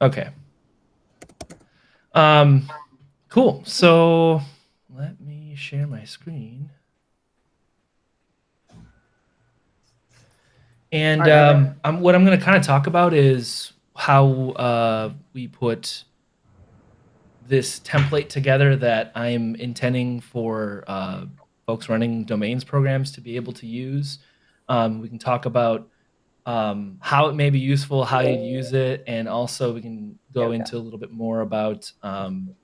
Okay. Um, cool. So let me share my screen. And um, I'm, what I'm going to kind of talk about is how uh, we put this template together that I'm intending for uh, folks running domains programs to be able to use. Um, we can talk about um, how it may be useful, how you use it, and also we can go okay. into a little bit more about um,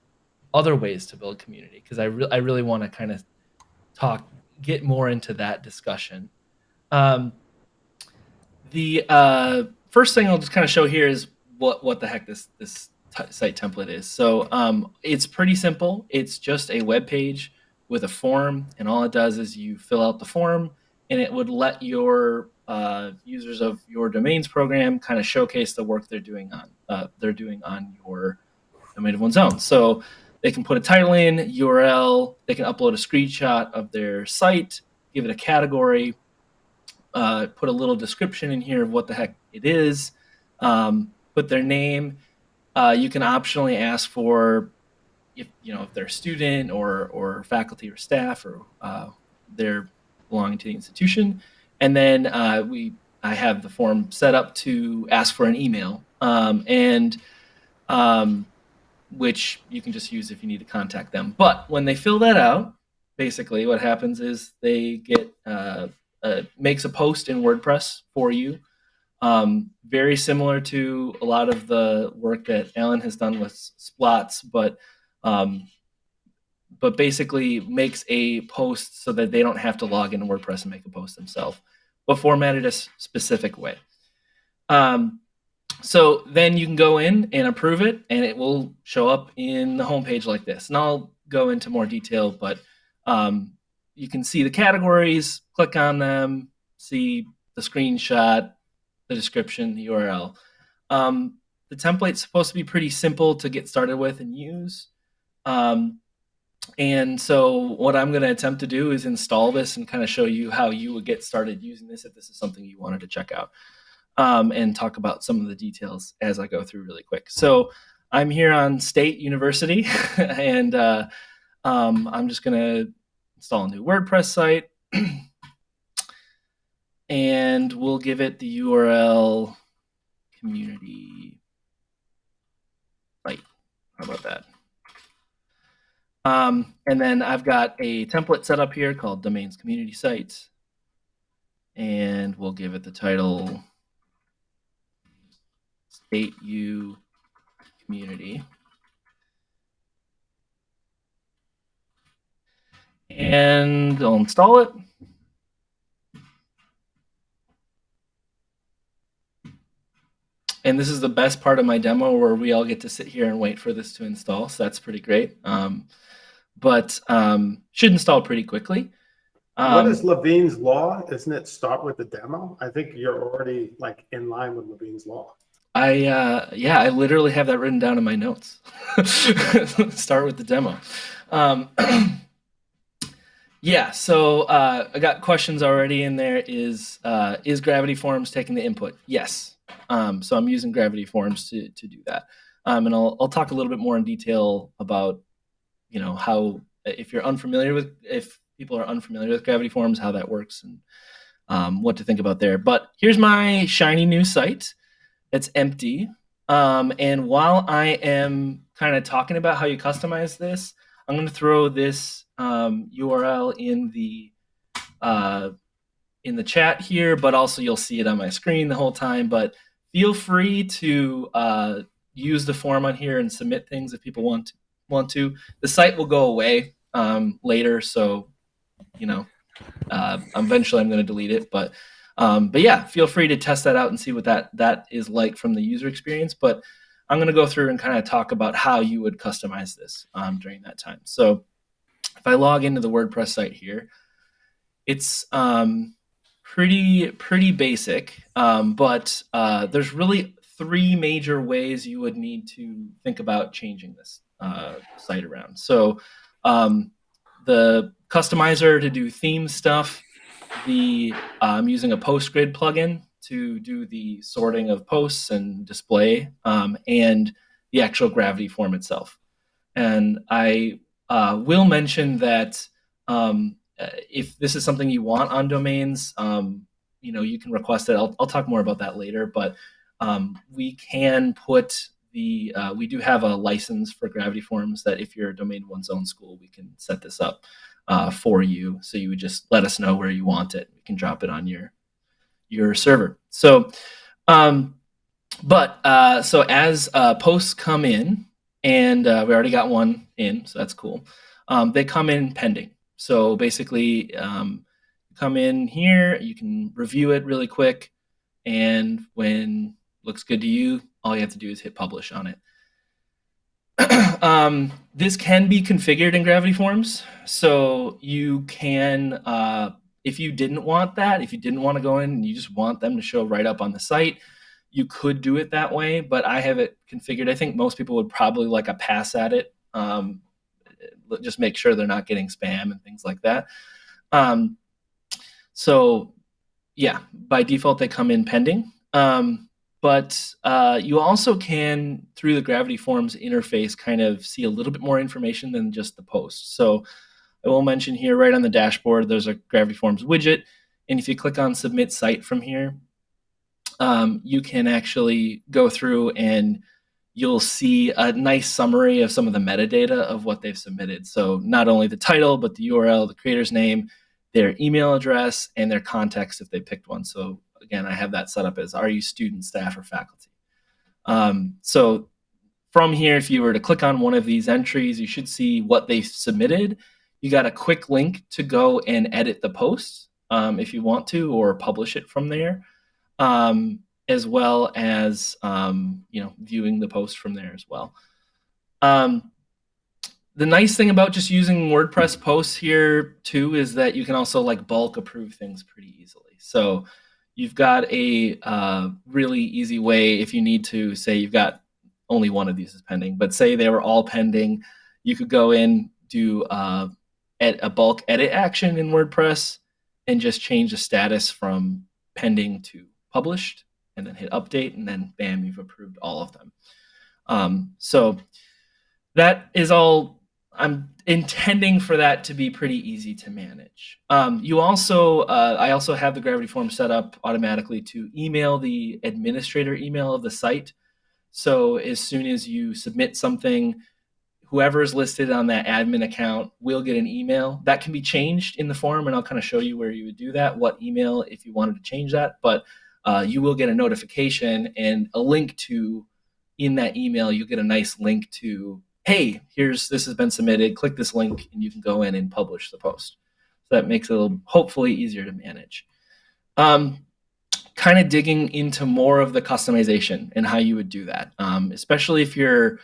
other ways to build community because I, re- I really want to kind of talk, get more into that discussion. Um, the uh, first thing I'll just kind of show here is what what the heck this this site template is. So um, it's pretty simple. It's just a web page with a form, and all it does is you fill out the form, and it would let your uh, users of your domains program kind of showcase the work they're doing on uh, they're doing on your domain of one's own. So they can put a title in, URL, they can upload a screenshot of their site, give it a category, uh, put a little description in here of what the heck it is, um, put their name. Uh, you can optionally ask for if you know if they're a student or or faculty or staff or uh, they're belonging to the institution, and then uh, we I have the form set up to ask for an email um, and um, which you can just use if you need to contact them. But when they fill that out, basically what happens is they get uh, uh, makes a post in WordPress for you. Um, very similar to a lot of the work that Alan has done with SPLOTs, but um, but basically makes a post so that they don't have to log into WordPress and make a post themselves, but formatted a specific way. Um, so then you can go in and approve it, and it will show up in the homepage like this. And I'll go into more detail, but um, you can see the categories, click on them, see the screenshot, the description, the URL. Um, the template's supposed to be pretty simple to get started with and use. Um, and so what I'm going to attempt to do is install this and kind of show you how you would get started using this if this is something you wanted to check out um, and talk about some of the details as I go through really quick. So I'm here on State University and uh, um, I'm just going to install a new WordPress site. and we'll give it the URL community site. How about that? Um, and then I've got a template set up here called domains community sites. And we'll give it the title state u community. and I'll install it. And this is the best part of my demo where we all get to sit here and wait for this to install. So that's pretty great. Um, but um, should install pretty quickly. Um, what is Levine's law? Isn't it start with the demo? I think you're already like in line with Levine's law. I uh, yeah, I literally have that written down in my notes. start with the demo. Um, Yeah, so uh, I got questions already in there. Is uh, is Gravity Forms taking the input? Yes. Um, so I'm using Gravity Forms to to do that, um, and I'll I'll talk a little bit more in detail about you know how if you're unfamiliar with if people are unfamiliar with Gravity Forms, how that works, and um, what to think about there. But here's my shiny new site. It's empty, um, and while I am kind of talking about how you customize this, I'm going to throw this um, URL in the uh, in the chat here, but also you'll see it on my screen the whole time. But feel free to uh, use the form on here and submit things if people want to. Want to? The site will go away um, later, so you know, uh, eventually I'm going to delete it. But um, but yeah, feel free to test that out and see what that that is like from the user experience. But I'm going to go through and kind of talk about how you would customize this um, during that time. So if I log into the WordPress site here, it's um, pretty pretty basic, um, but uh, there's really three major ways you would need to think about changing this uh, site around. So um, the customizer to do theme stuff, the I'm using a PostGrid plugin to do the sorting of posts and display um, and the actual gravity form itself. And I uh, will mention that um, uh, if this is something you want on domains, um, you know, you can request it. I'll, I'll talk more about that later, but um, we can put the, uh, we do have a license for gravity forms that if you're a domain one's own school, we can set this up uh, for you. So you would just let us know where you want it. We can drop it on your, your server. So, um, but uh, so as uh, posts come in, and uh, we already got one in, so that's cool. Um, they come in pending. So basically, um, come in here, you can review it really quick, and when looks good to you, all you have to do is hit publish on it. um, this can be configured in Gravity Forms, so you can, uh, if you didn't want that, if you didn't want to go in and you just want them to show right up on the site, you could do it that way, but I have it configured. I think most people would probably like a pass at it. Um, just make sure they're not getting spam and things like that. Um, so yeah, by default, they come in pending. Um, but uh, you also can, through the Gravity Forms interface, kind of see a little bit more information than just the post. So I will mention here right on the dashboard, there's a Gravity Forms widget. And if you click on Submit Site from here, um, you can actually go through and you'll see a nice summary of some of the metadata of what they've submitted. So not only the title, but the URL, the creator's name, their email address, and their context if they picked one. So again, I have that set up as are you student, staff, or faculty? Um, so from here, if you were to click on one of these entries, you should see what they submitted. You got a quick link to go and edit the post um, if you want to, or publish it from there um, as well as um, you know viewing the post from there as well. Um, the nice thing about just using WordPress posts here too is that you can also like bulk approve things pretty easily. So you've got a uh, really easy way if you need to say you've got only one of these is pending, but say they were all pending, you could go in do uh, a bulk edit action in WordPress and just change the status from pending to published and then hit update and then bam, you've approved all of them. Um, so that is all, I'm intending for that to be pretty easy to manage. Um, you also, uh, I also have the Gravity form set up automatically to email the administrator email of the site. So as soon as you submit something, whoever is listed on that admin account will get an email. That can be changed in the form, and I'll kind of show you where you would do that, what email if you wanted to change that. But uh, you will get a notification and a link to in that email you'll get a nice link to hey here's this has been submitted click this link and you can go in and publish the post so that makes it a little, hopefully easier to manage um, kind of digging into more of the customization and how you would do that um, especially if you're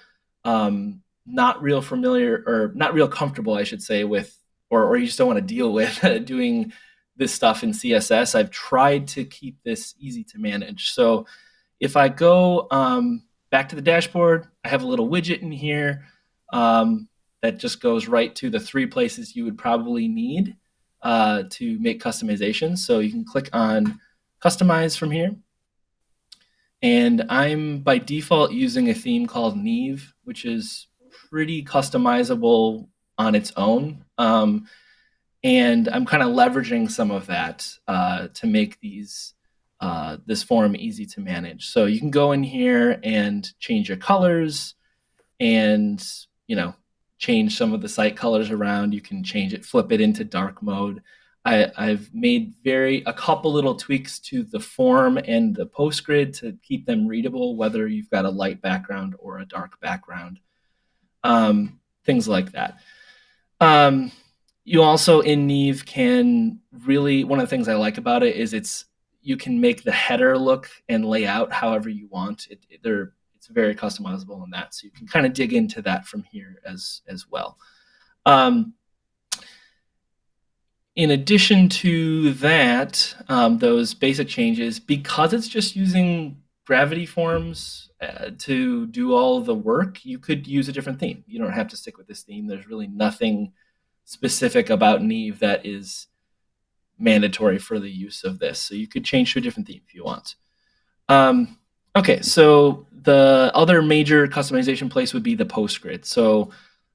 um, not real familiar or not real comfortable i should say with or, or you just don't want to deal with doing this stuff in CSS. I've tried to keep this easy to manage. So if I go um, back to the dashboard, I have a little widget in here um, that just goes right to the three places you would probably need uh, to make customizations. So you can click on customize from here. And I'm by default using a theme called Neve, which is pretty customizable on its own. Um, and I'm kind of leveraging some of that uh, to make these uh, this form easy to manage. So you can go in here and change your colors, and you know change some of the site colors around. You can change it, flip it into dark mode. I, have made very a couple little tweaks to the form and the post grid to keep them readable, whether you've got a light background or a dark background, um, things like that. Um, you also in Neve can really one of the things I like about it is it's you can make the header look and layout however you want. It, it they're it's very customizable in that, so you can kind of dig into that from here as as well. Um, in addition to that, um, those basic changes, because it's just using gravity forms uh, to do all the work, you could use a different theme. You don't have to stick with this theme. There's really nothing specific about Neve that is mandatory for the use of this. So you could change to a different theme if you want. Um, okay, so the other major customization place would be the PostGrid. So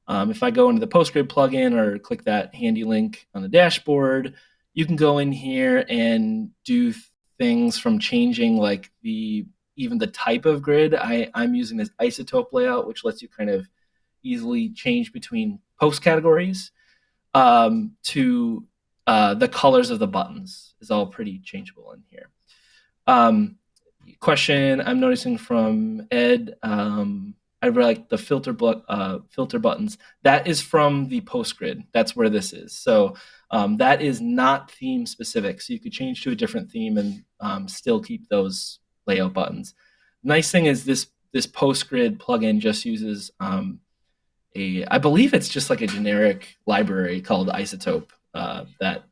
um, if I go into the PostGrid plugin or click that handy link on the dashboard, you can go in here and do things from changing like the even the type of grid. I, I'm using this isotope layout, which lets you kind of easily change between post categories um, to uh, the colors of the buttons is all pretty changeable in here. Um, question I'm noticing from Ed. Um, I really like the filter uh, filter buttons. That is from the PostGrid. That's where this is. So um, that is not theme specific. So you could change to a different theme and um, still keep those layout buttons. Nice thing is this this PostGrid plugin just uses um, a, I believe it's just like a generic library called Isotope uh, that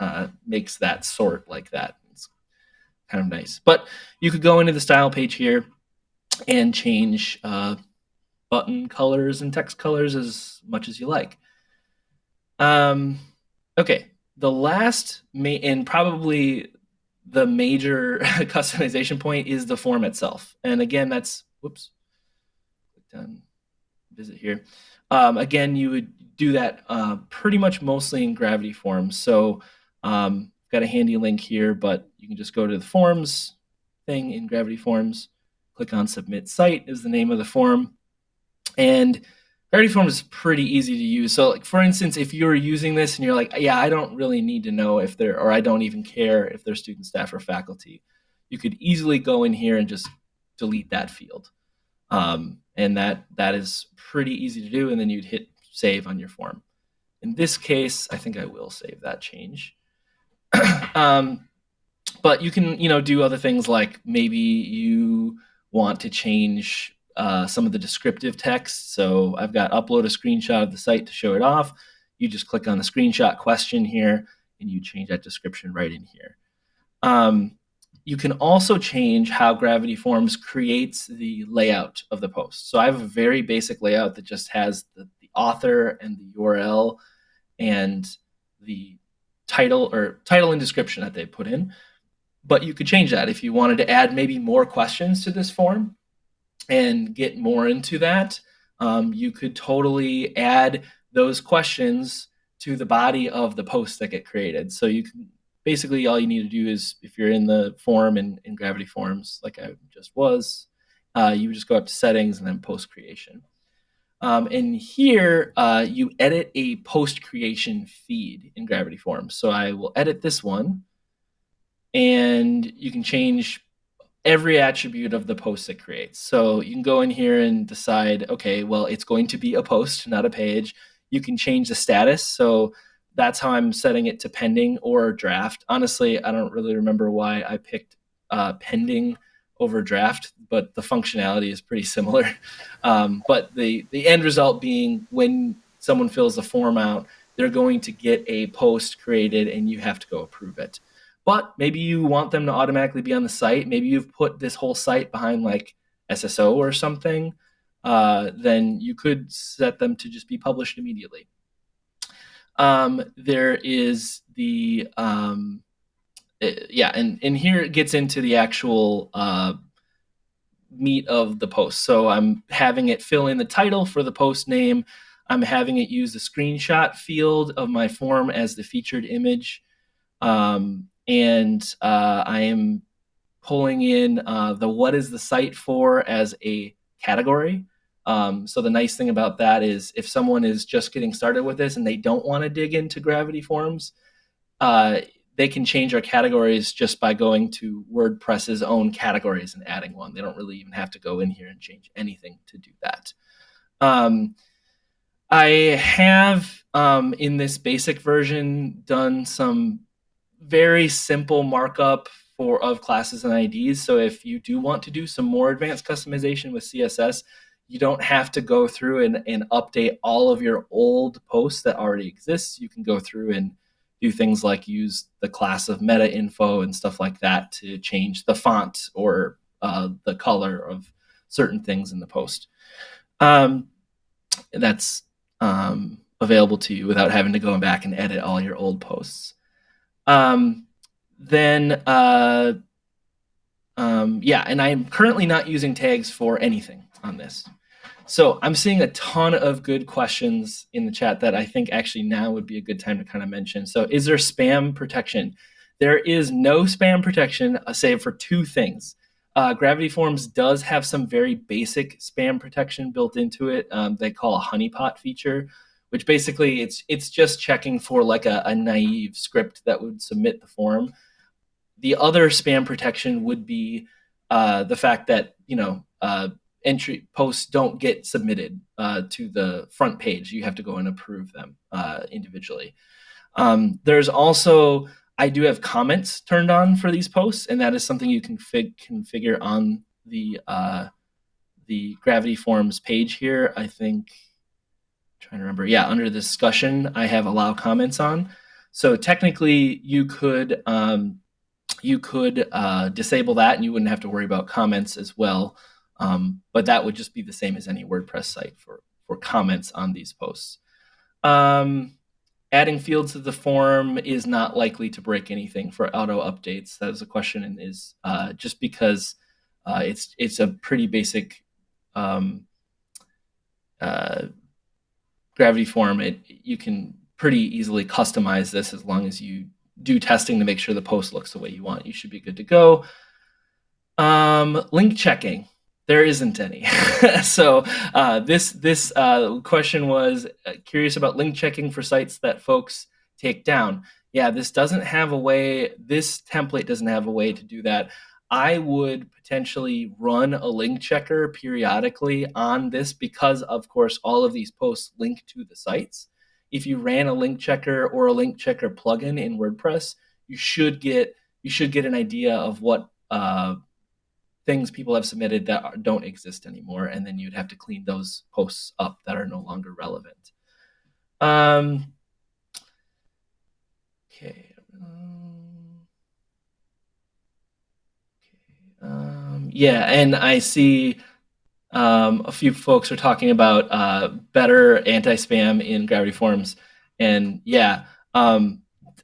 uh, makes that sort like that. Kind of nice. But you could go into the style page here and change uh, button colors and text colors as much as you like. Um, okay, the last and probably the major customization point is the form itself. And again, that's whoops, click done, visit here. Um, again, you would do that uh, pretty much mostly in Gravity Forms. So um, got a handy link here, but you can just go to the forms thing in Gravity Forms, click on Submit Site is the name of the form, and Gravity Forms is pretty easy to use. So, like for instance, if you're using this and you're like, yeah, I don't really need to know if they're, or I don't even care if they're student, staff, or faculty, you could easily go in here and just delete that field. Um, and that that is pretty easy to do. And then you'd hit save on your form. In this case, I think I will save that change. um, but you can, you know, do other things like maybe you want to change uh, some of the descriptive text. So I've got upload a screenshot of the site to show it off. You just click on the screenshot question here and you change that description right in here. Um, you can also change how Gravity Forms creates the layout of the post. So I have a very basic layout that just has the, the author and the URL and the title or title and description that they put in. But you could change that if you wanted to add maybe more questions to this form and get more into that. Um, you could totally add those questions to the body of the post that get created. So you can basically all you need to do is if you're in the form and in, in Gravity Forms, like I just was, uh, you just go up to settings and then post creation. Um, and here uh, you edit a post creation feed in Gravity Forms. So I will edit this one and you can change every attribute of the post it creates. So you can go in here and decide, okay, well, it's going to be a post, not a page. You can change the status. So that's how I'm setting it to pending or draft. Honestly, I don't really remember why I picked uh, pending over draft, but the functionality is pretty similar. Um, but the the end result being when someone fills the form out, they're going to get a post created, and you have to go approve it. But maybe you want them to automatically be on the site. Maybe you've put this whole site behind like SSO or something. Uh, then you could set them to just be published immediately. Um, there is the um, it, eh, yeah, and and here it gets into the actual uh, meat of the post. So I'm having it fill in the title for the post name. I'm having it use the screenshot field of my form as the featured image. Um, and uh, I am pulling in uh, the what is the site for as a category. Um, so the nice thing about that is if someone is just getting started with this and they don't want to dig into gravity forms, uh, they can change our categories just by going to WordPress's own categories and adding one. They don't really even have to go in here and change anything to do that. Um, I have um, in this basic version done some very simple markup for of classes and IDs. So if you do want to do some more advanced customization with CSS, you don't have to go through and, and update all of your old posts that already exist. You can go through and do things like use the class of meta info and stuff like that to change the font or uh, the color of certain things in the post. Um, that's um, available to you without having to go back and edit all your old posts. Um, then, uh, um, yeah, and I'm currently not using tags for anything on this. So I'm seeing a ton of good questions in the chat that I think actually now would be a good time to kind of mention. So is there spam protection? There is no spam protection, uh, save for two things. Uh, Gravity Forms does have some very basic spam protection built into it. Um, they call a honeypot feature, which basically it's it's just checking for like a, a naive script that would submit the form. The other spam protection would be uh, the fact that you know uh, entry posts don't get submitted uh, to the front page. You have to go and approve them uh, individually. Um, there's also, I do have comments turned on for these posts, and that is something you can fig configure on the uh, the Gravity Forms page here. I think, trying to remember, yeah, under discussion, I have allow comments on. So technically, you could um, you could uh, disable that, and you wouldn't have to worry about comments as well. Um, but that would just be the same as any WordPress site for, for comments on these posts. Um, adding fields to the form is not likely to break anything for auto updates. That is a question and is uh, just because uh, it's it's a pretty basic um, uh, gravity form. It you can pretty easily customize this as long as you do testing to make sure the post looks the way you want. You should be good to go. Um, link checking there isn't any. so uh, this this uh, question was uh, curious about link checking for sites that folks take down. Yeah, this doesn't have a way. This template doesn't have a way to do that. I would potentially run a link checker periodically on this because, of course, all of these posts link to the sites. If you ran a link checker or a link checker plugin in WordPress, you should get you should get an idea of what uh, things people have submitted that are, don't exist anymore, and then you'd have to clean those posts up that are no longer relevant. Um, okay. Um, okay. Um, yeah, and I see um, a few folks are talking about uh, better anti-spam in Gravity Forms, and yeah, um,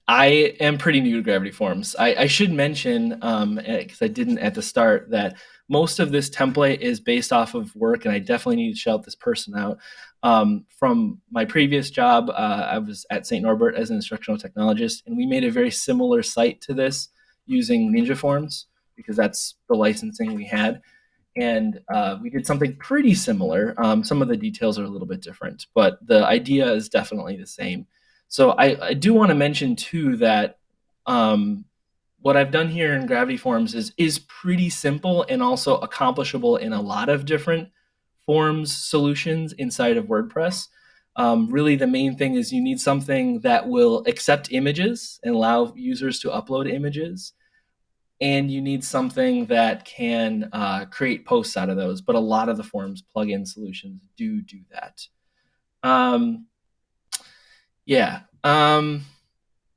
I am pretty new to Gravity Forms. I, I should mention, because um, eh, I didn't at the start, that most of this template is based off of work, and I definitely need to shout this person out. Um, from my previous job, uh, I was at St. Norbert as an instructional technologist, and we made a very similar site to this using Ninja Forms because that's the licensing we had. And uh, we did something pretty similar. Um, some of the details are a little bit different, but the idea is definitely the same. So I, I do want to mention too that um, what I've done here in Gravity Forms is is pretty simple and also accomplishable in a lot of different forms solutions inside of WordPress. Um, really, the main thing is you need something that will accept images and allow users to upload images. And you need something that can uh, create posts out of those. But a lot of the forms plugin solutions do do that. Um, yeah. Um,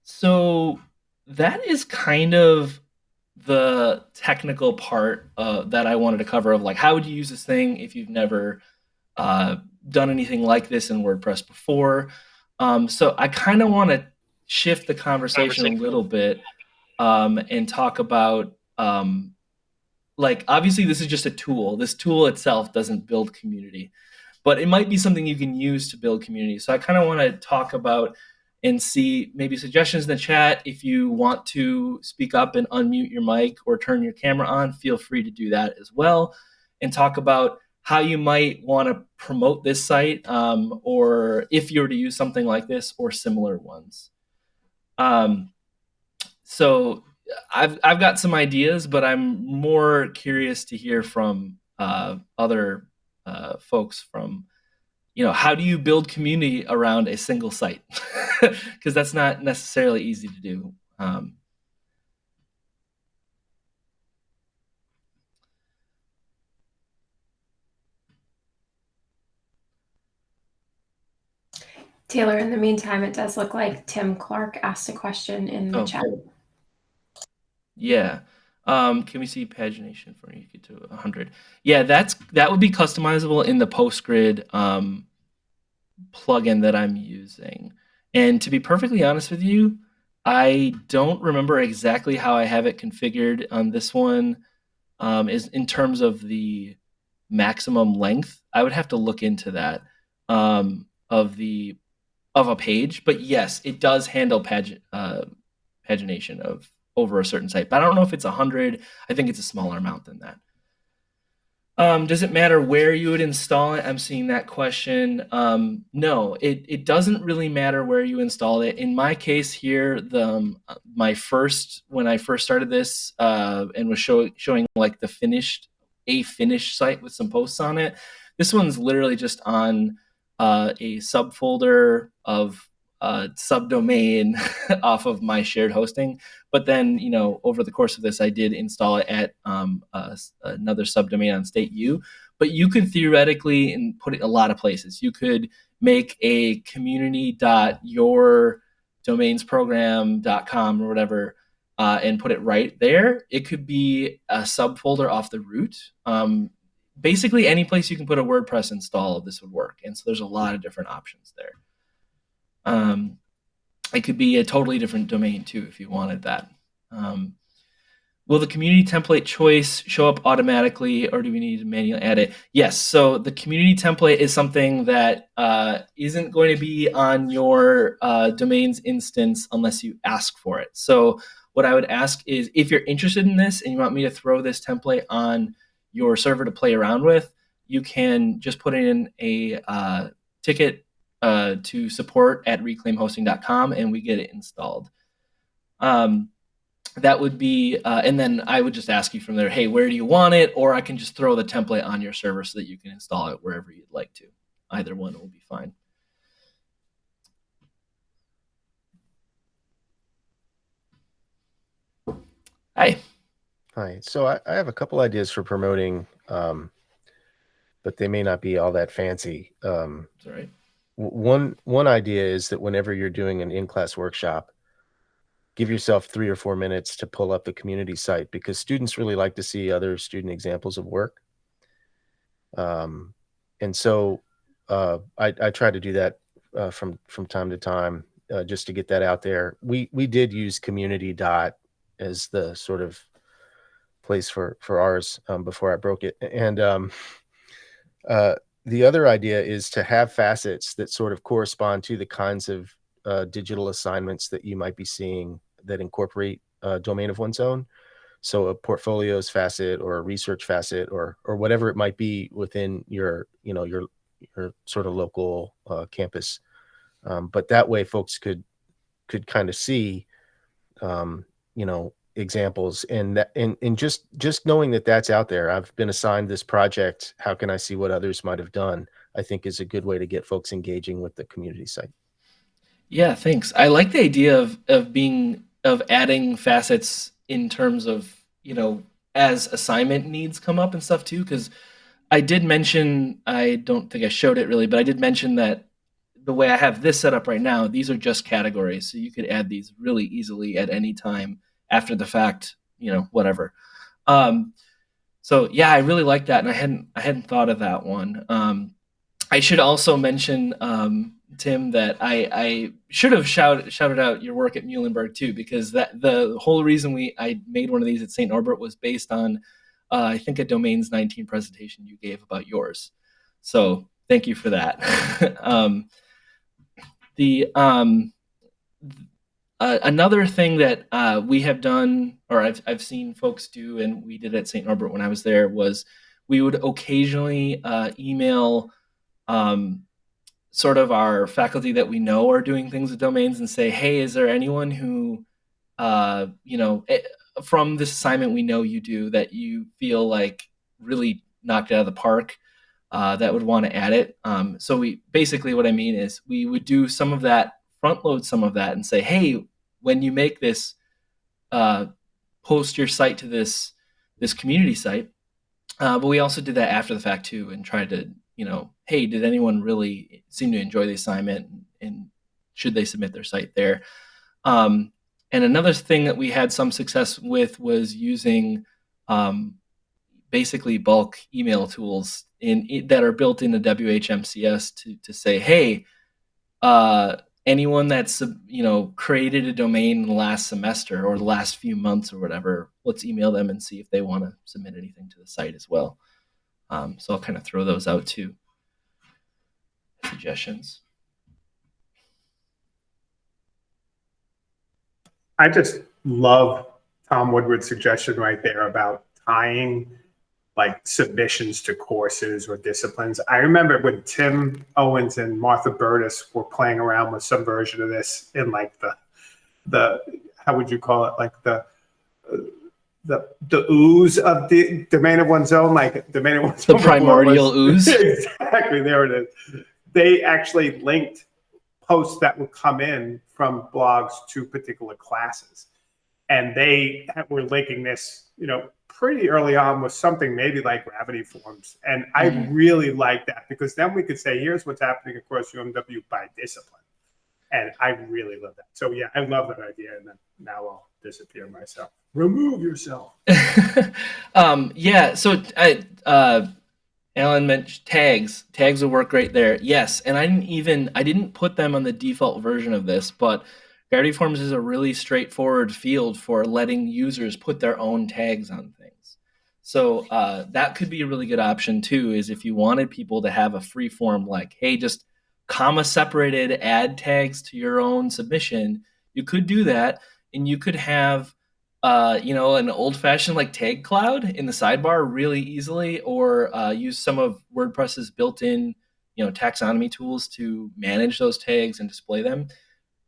so that is kind of the technical part uh, that I wanted to cover of like how would you use this thing if you've never uh, done anything like this in WordPress before. Um, so I kind of want to shift the conversation, conversation, a little bit um, and talk about um, like obviously this is just a tool. This tool itself doesn't build community but it might be something you can use to build community. So I kind of want to talk about and see maybe suggestions in the chat. If you want to speak up and unmute your mic or turn your camera on, feel free to do that as well and talk about how you might want to promote this site um, or if you were to use something like this or similar ones. Um, so I've, I've got some ideas, but I'm more curious to hear from uh, other uh, folks from you know how do you build community around a single site because that's not necessarily easy to do um, Taylor, in the meantime, it does look like Tim Clark asked a question in the oh, chat. Yeah. Um, can we see pagination for you to 100? Yeah, that's that would be customizable in the PostGrid um, plugin that I'm using. And to be perfectly honest with you, I don't remember exactly how I have it configured on this one. Um, is in terms of the maximum length. I would have to look into that um, of the of a page. But yes, it does handle pag- uh, pagination of over a certain site. But I don't know if it's a hundred. I think it's a smaller amount than that. Um, does it matter where you would install it? I'm seeing that question. Um, no, it, it doesn't really matter where you install it. In my case here, the um, my first when I first started this uh, and was show, showing like the finished a finished site with some posts on it. This one's literally just on uh, a subfolder of uh, subdomain off of my shared hosting. But then, you know, over the course of this, I did install it at um, uh, another subdomain on state U. But you could theoretically and put it a lot of places. You could make a community dot your domains community.yourdomainsprogram.com or whatever uh, and put it right there. It could be a subfolder off the root. Um, basically, any place you can put a WordPress install, this would work. And so there's a lot of different options there. Um, it could be a totally different domain too if you wanted that. Um, will the community template choice show up automatically or do we need to manually add it? Yes, so the community template is something that uh, not going to be on your uh, domains instance unless you ask for it. So what I would ask is if you're interested in this and you want me to throw this template on your server to play around with, you can just put in a uh, ticket uh, to support at reclaimhosting.com and we get it installed. Um, that would be, uh, and then I would just ask you from there, hey, where do you want it? Or I can just throw the template on your server so that you can install it wherever you'd like to. Either one will be fine. Hi. Hi. So I, I have a couple ideas for promoting, um, but they may not be all that fancy. Um, That's all right one one idea is that whenever you're doing an in-class workshop give yourself three or four minutes to pull up the community site because students really like to see other student examples of work. Um, and so uh, I, I, try to do that uh, from from time to time uh, just to get that out there. We we did use community dot as the sort of place for for ours um, before i broke it. And um, uh, the other idea is to have facets that sort of correspond to the kinds of uh, digital assignments that you might be seeing that incorporate a domain of one's own. So a portfolios facet or a research facet or or whatever it might be within your you know your your sort of local uh, campus. Um, but that way, folks could could kind of see, um, you know, examples and that and, and just just knowing that that's out there i've been assigned this project how can i see what others might have done i think is a good way to get folks engaging with the community site. Yeah thanks. I like the idea of of being of adding facets in terms of you know as assignment needs come up and stuff too because i did mention i don't think i showed it really but i did mention that the way i have this set up right now these are just categories so you could add these really easily at any time after the fact, you know, whatever. Um, so yeah, I really like that, and I hadn't I hadn't thought of that one. Um, I should also mention um, Tim that I, I should have shouted shouted out your work at Muhlenberg too, because that the whole reason we I made one of these at St. Norbert was based on uh, I think a domains 19 presentation you gave about yours. So thank you for that. um, the um, uh, another thing that uh, we have done, or I've, I've seen folks do, and we did at St. Norbert when I was there, was we would occasionally uh, email um, sort of our faculty that we know are doing things with domains and say, hey, is there anyone who, uh, you know, eh, from this assignment we know you do that you feel like really knocked out of the park uh, that would want to add it? Um, so we basically what I mean is we would do some of that front load some of that and say, hey, when you make this, uh, post your site to this this community site. Uh, but we also did that after the fact too, and tried to, you know, hey, did anyone really seem to enjoy the assignment, and should they submit their site there? Um, and another thing that we had some success with was using um, basically bulk email tools in, in, that are built into WHMCS to to say, hey, uh, anyone that's you know created a domain in the last semester or the last few months or whatever, let's email them and see if they want to submit anything to the site as well. Um, so I'll kind of throw those out too. Suggestions. I just love Tom Woodward's suggestion right there about tying like submissions to courses or disciplines. I remember when Tim Owens and Martha Burtis were playing around with some version of this in like the the how would you call it? Like the the the ooze of the domain of one's own like domain of one's the own primordial ooze? Exactly there it is. They actually linked posts that would come in from blogs to particular classes. And they were linking this you know pretty early on with something maybe like gravity forms. And I mm-hmm. really like that because then we could say, here's what's happening across UMW by discipline. And I really love that. So yeah, I love that idea. And then now I'll disappear myself. Remove yourself. um, yeah. So I, uh, Alan mentioned tags. Tags will work great there. Yes. And I didn't even, I didn't put them on the default version of this, but Gravity Forms is a really straightforward field for letting users put their own tags on things. So uh, that could be a really good option too. Is if you wanted people to have a free form like, hey, just comma separated add tags to your own submission, you could do that, and you could have uh, you know, an old fashioned like tag cloud in the sidebar really easily, or uh, use some of WordPress's built in, you know, taxonomy tools to manage those tags and display them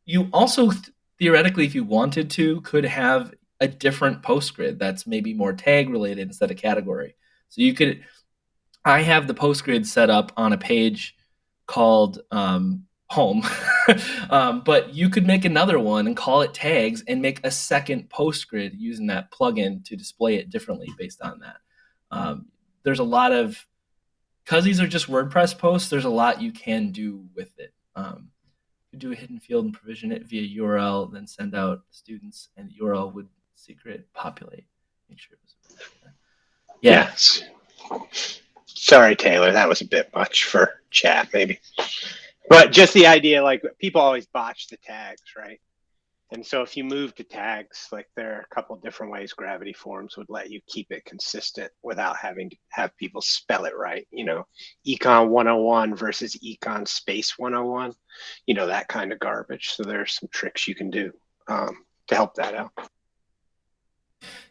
you also theoretically, if you wanted to, could have a different post grid that's maybe more tag related instead of category. So you could, I have the post grid set up on a page called um, home, um, but you could make another one and call it tags and make a second post grid using that plugin to display it differently based on that. Um, there's a lot of, because these are just WordPress posts, there's a lot you can do with it. Um, do a hidden field and provision it via URL, then send out students, and the URL would secret populate. Make sure it was. Yeah. Yes. Sorry, Taylor, that was a bit much for chat, maybe. But just the idea, like people always botch the tags, right? And so if you move to tags, like there are a couple different ways gravity forms would let you keep it consistent without having to have people spell it right. You know, econ 101 versus econ space 101, you know, that kind of garbage. So there's some tricks you can do um, to help that out.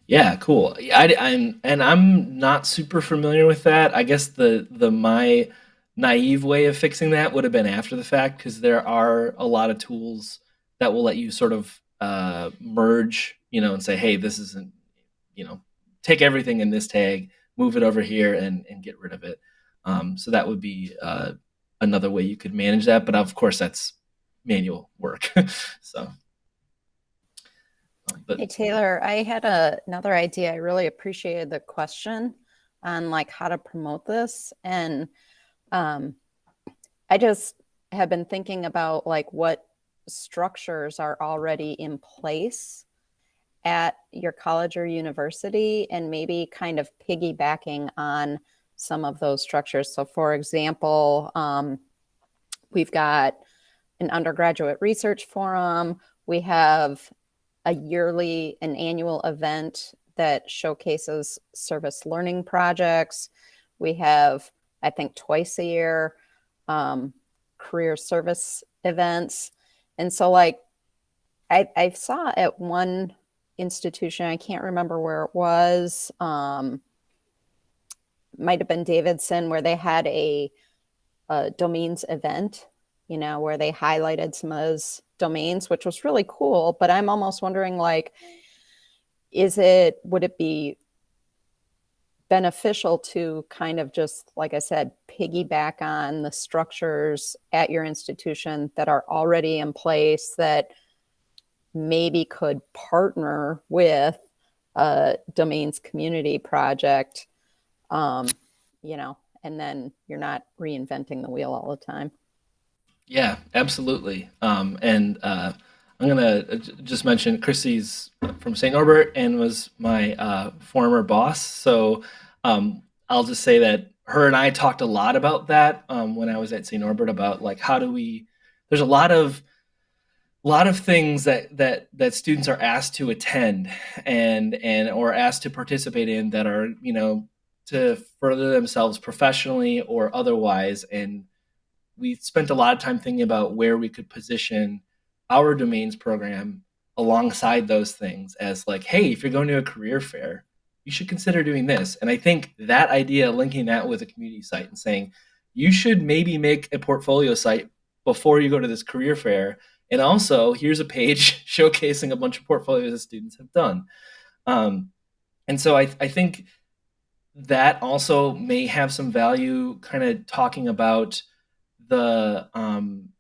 Yeah, cool. I, I'm and I'm not super familiar with that. I guess the the my naive way of fixing that would have been after the fact because there are a lot of tools that will let you sort of uh, merge, you know, and say, hey, this isn't, you know, take everything in this tag, move it over here, and and get rid of it. Um, so that would be uh, another way you could manage that. But of course, that's manual work. so. Um, but, hey Taylor, I had a, another idea. I really appreciated the question on like how to promote this, and um, I just have been thinking about like what structures are already in place at your college or university and maybe kind of piggybacking on some of those structures. So for example, um, we've got an undergraduate research forum. We have a yearly, an annual event that showcases service learning projects. We have, I think twice a year, um, career service events. And so like I, I saw at one institution, I can't remember where it was, um, might have been Davidson, where they had a, a domains event, you know, where they highlighted some of those domains, which was really cool. But I'm almost wondering like, is it, would it be beneficial to kind of just, like I said, piggyback on the structures at your institution that are already in place that maybe could partner with a domains community project, um, you know, and then you're not reinventing the wheel all the time. Yeah, absolutely. Um, and uh, I'm to uh, just mention Chrissy's from St. Norbert and was my uh, former boss. So um, I'll just say that her and I talked a lot about that um, when I was at St. Norbert about like how do we, there's a lot of lot of things that that that students are asked to attend and and or asked to participate in that are you know to further themselves professionally or otherwise and we spent a lot of time thinking about where we could position our domains program alongside those things as like hey if you're going to a career fair you should consider doing this and i think that idea linking that with a community site and saying you should maybe make a portfolio site before you go to this career fair and also, here's a page showcasing a bunch of portfolios that students have done. Um, and so I, I think that also may have some value kind of talking about the um,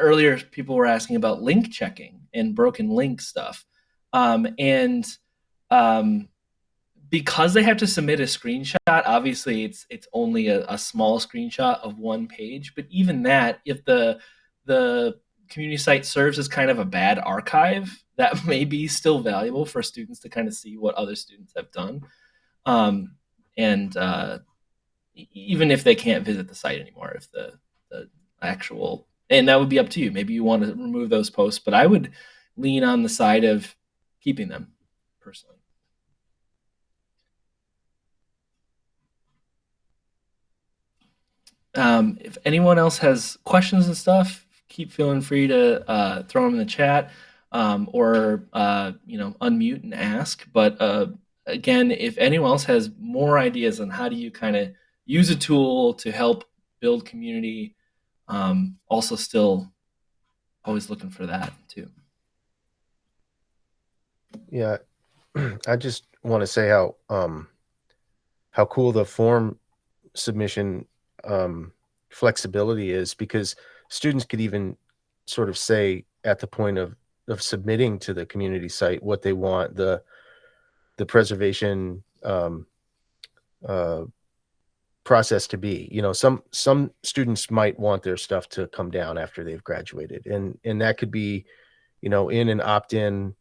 earlier people were asking about link checking and broken link stuff. Um, and um, because they have to submit a screenshot, obviously it's it's only a, a small screenshot of one page. But even that, if the the community site serves as kind of a bad archive that may be still valuable for students to kind of see what other students have done. Um, and uh, even if they can't visit the site anymore, if the, the actual, and that would be up to you. Maybe you want to remove those posts, but I would lean on the side of keeping them personally. Um, if anyone else has questions and stuff, keep feeling free to uh, throw them in the chat um, or uh, you know unmute and ask. But uh, again, if anyone else has more ideas on how do you kind of use a tool to help build community, um, also still always looking for that too. Yeah, I just want to say how um, how cool the form submission um, flexibility is because students could even sort of say at the point of of submitting to the community site what they want the the preservation um, uh, process to be you know some some students might want their stuff to come down after they've graduated and and that could be you know in an opt-in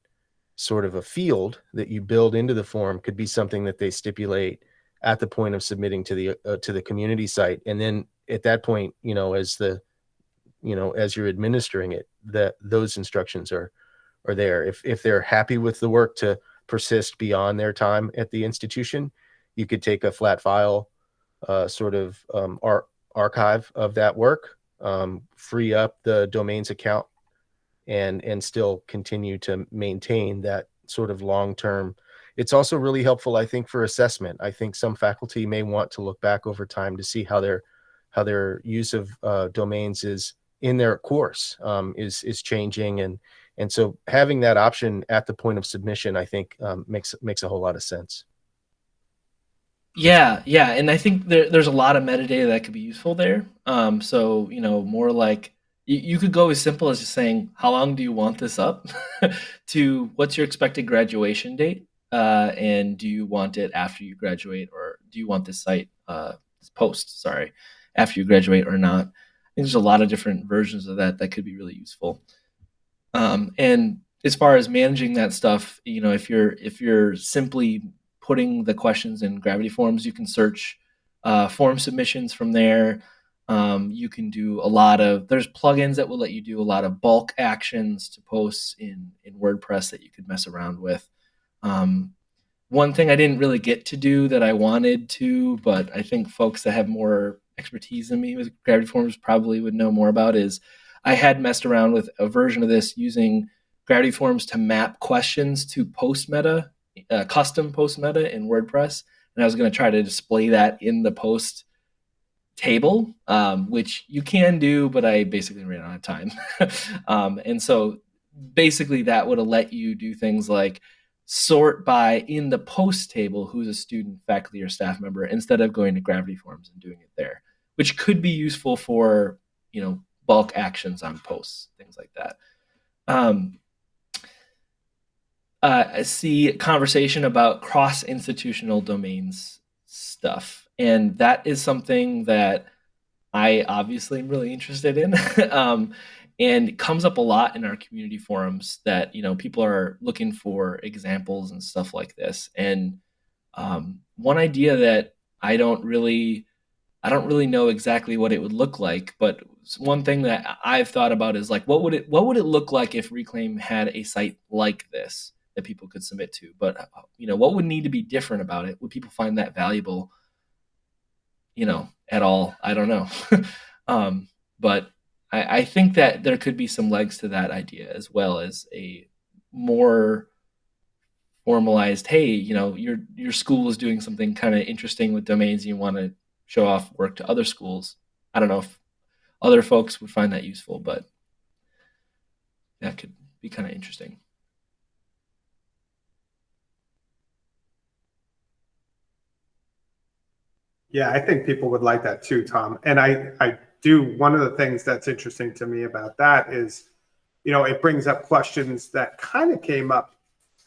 sort of a field that you build into the form could be something that they stipulate at the point of submitting to the uh, to the community site and then at that point you know as the you know as you're administering it that those instructions are are there. If if they're happy with the work to persist beyond their time at the institution you could take a flat file uh, sort of um, ar- archive of that work um, free up the domains account and and still continue to maintain that sort of long term it's also really helpful i think for assessment. I think some faculty may want to look back over time to see how their how their use of uh, domains is in their course um, is is changing. And and so having that option at the point of submission i think um, makes makes a whole lot of sense yeah yeah and i think there, there's a lot of metadata that could be useful there. Um, so you know more like you, you could go as simple as just saying how long do you want this up? to what's your expected graduation date? Uh, and do you want it after you graduate or do you want this site uh, this post sorry after you graduate or not? I think there's a lot of different versions of that that could be really useful. Um, and as far as managing that stuff, you know, if you're if you're simply putting the questions in Gravity Forms, you can search uh, form submissions from there. Um, you can do a lot of there's plugins that will let you do a lot of bulk actions to posts in in WordPress that you could mess around with. Um, one thing I didn't really get to do that I wanted to, but I think folks that have more expertise than me with gravity forms probably would know more about is I had messed around with a version of this using gravity forms to map questions to post meta, uh, custom post meta in WordPress. And I was going to try to display that in the post table, um, which you can do, but I basically ran out of time. um, and so basically that would have let you do things like sort by in the post table who's a student, faculty, or staff member instead of going to Gravity Forms and doing it there which could be useful for you know bulk actions on posts, things like that. Um, uh, see conversation about cross institutional domains stuff, and that is something that I obviously am really interested in. um, and comes up a lot in our community forums that you know people are looking for examples and stuff like this and um, one idea that i don't really I don't really know exactly what it would look like, but one thing that I've thought about is like, what would it what would it look like if Reclaim had a site like this that people could submit to? But you know, what would need to be different about it? Would people find that valuable? You know, at all? I don't know. um, but I, I think that there could be some legs to that idea as well as a more formalized hey you know your your school is doing something kind of interesting with domains you want to show off work to other schools i don't know if other folks would find that useful but that could be kind of interesting Yeah, I think people would like that too, Tom. And I, I do. One of the things that's interesting to me about that is, you know, it brings up questions that kind of came up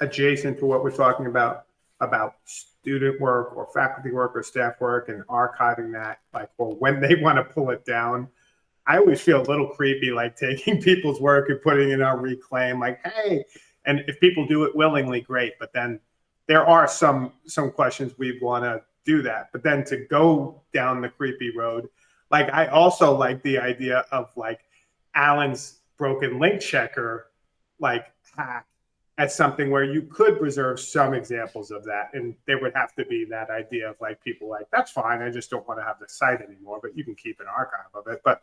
adjacent to what we're talking about about student work or faculty work or staff work and archiving that, like, or when they want to pull it down. I always feel a little creepy, like taking people's work and putting it on reclaim, like, hey, and if people do it willingly, great. But then there are some some questions we want to do that. But then to go down the creepy road, like I also like the idea of like Alan's broken link checker, like hack as something where you could preserve some examples of that. And there would have to be that idea of like people like, that's fine. I just don't want to have the site anymore, but you can keep an archive of it. But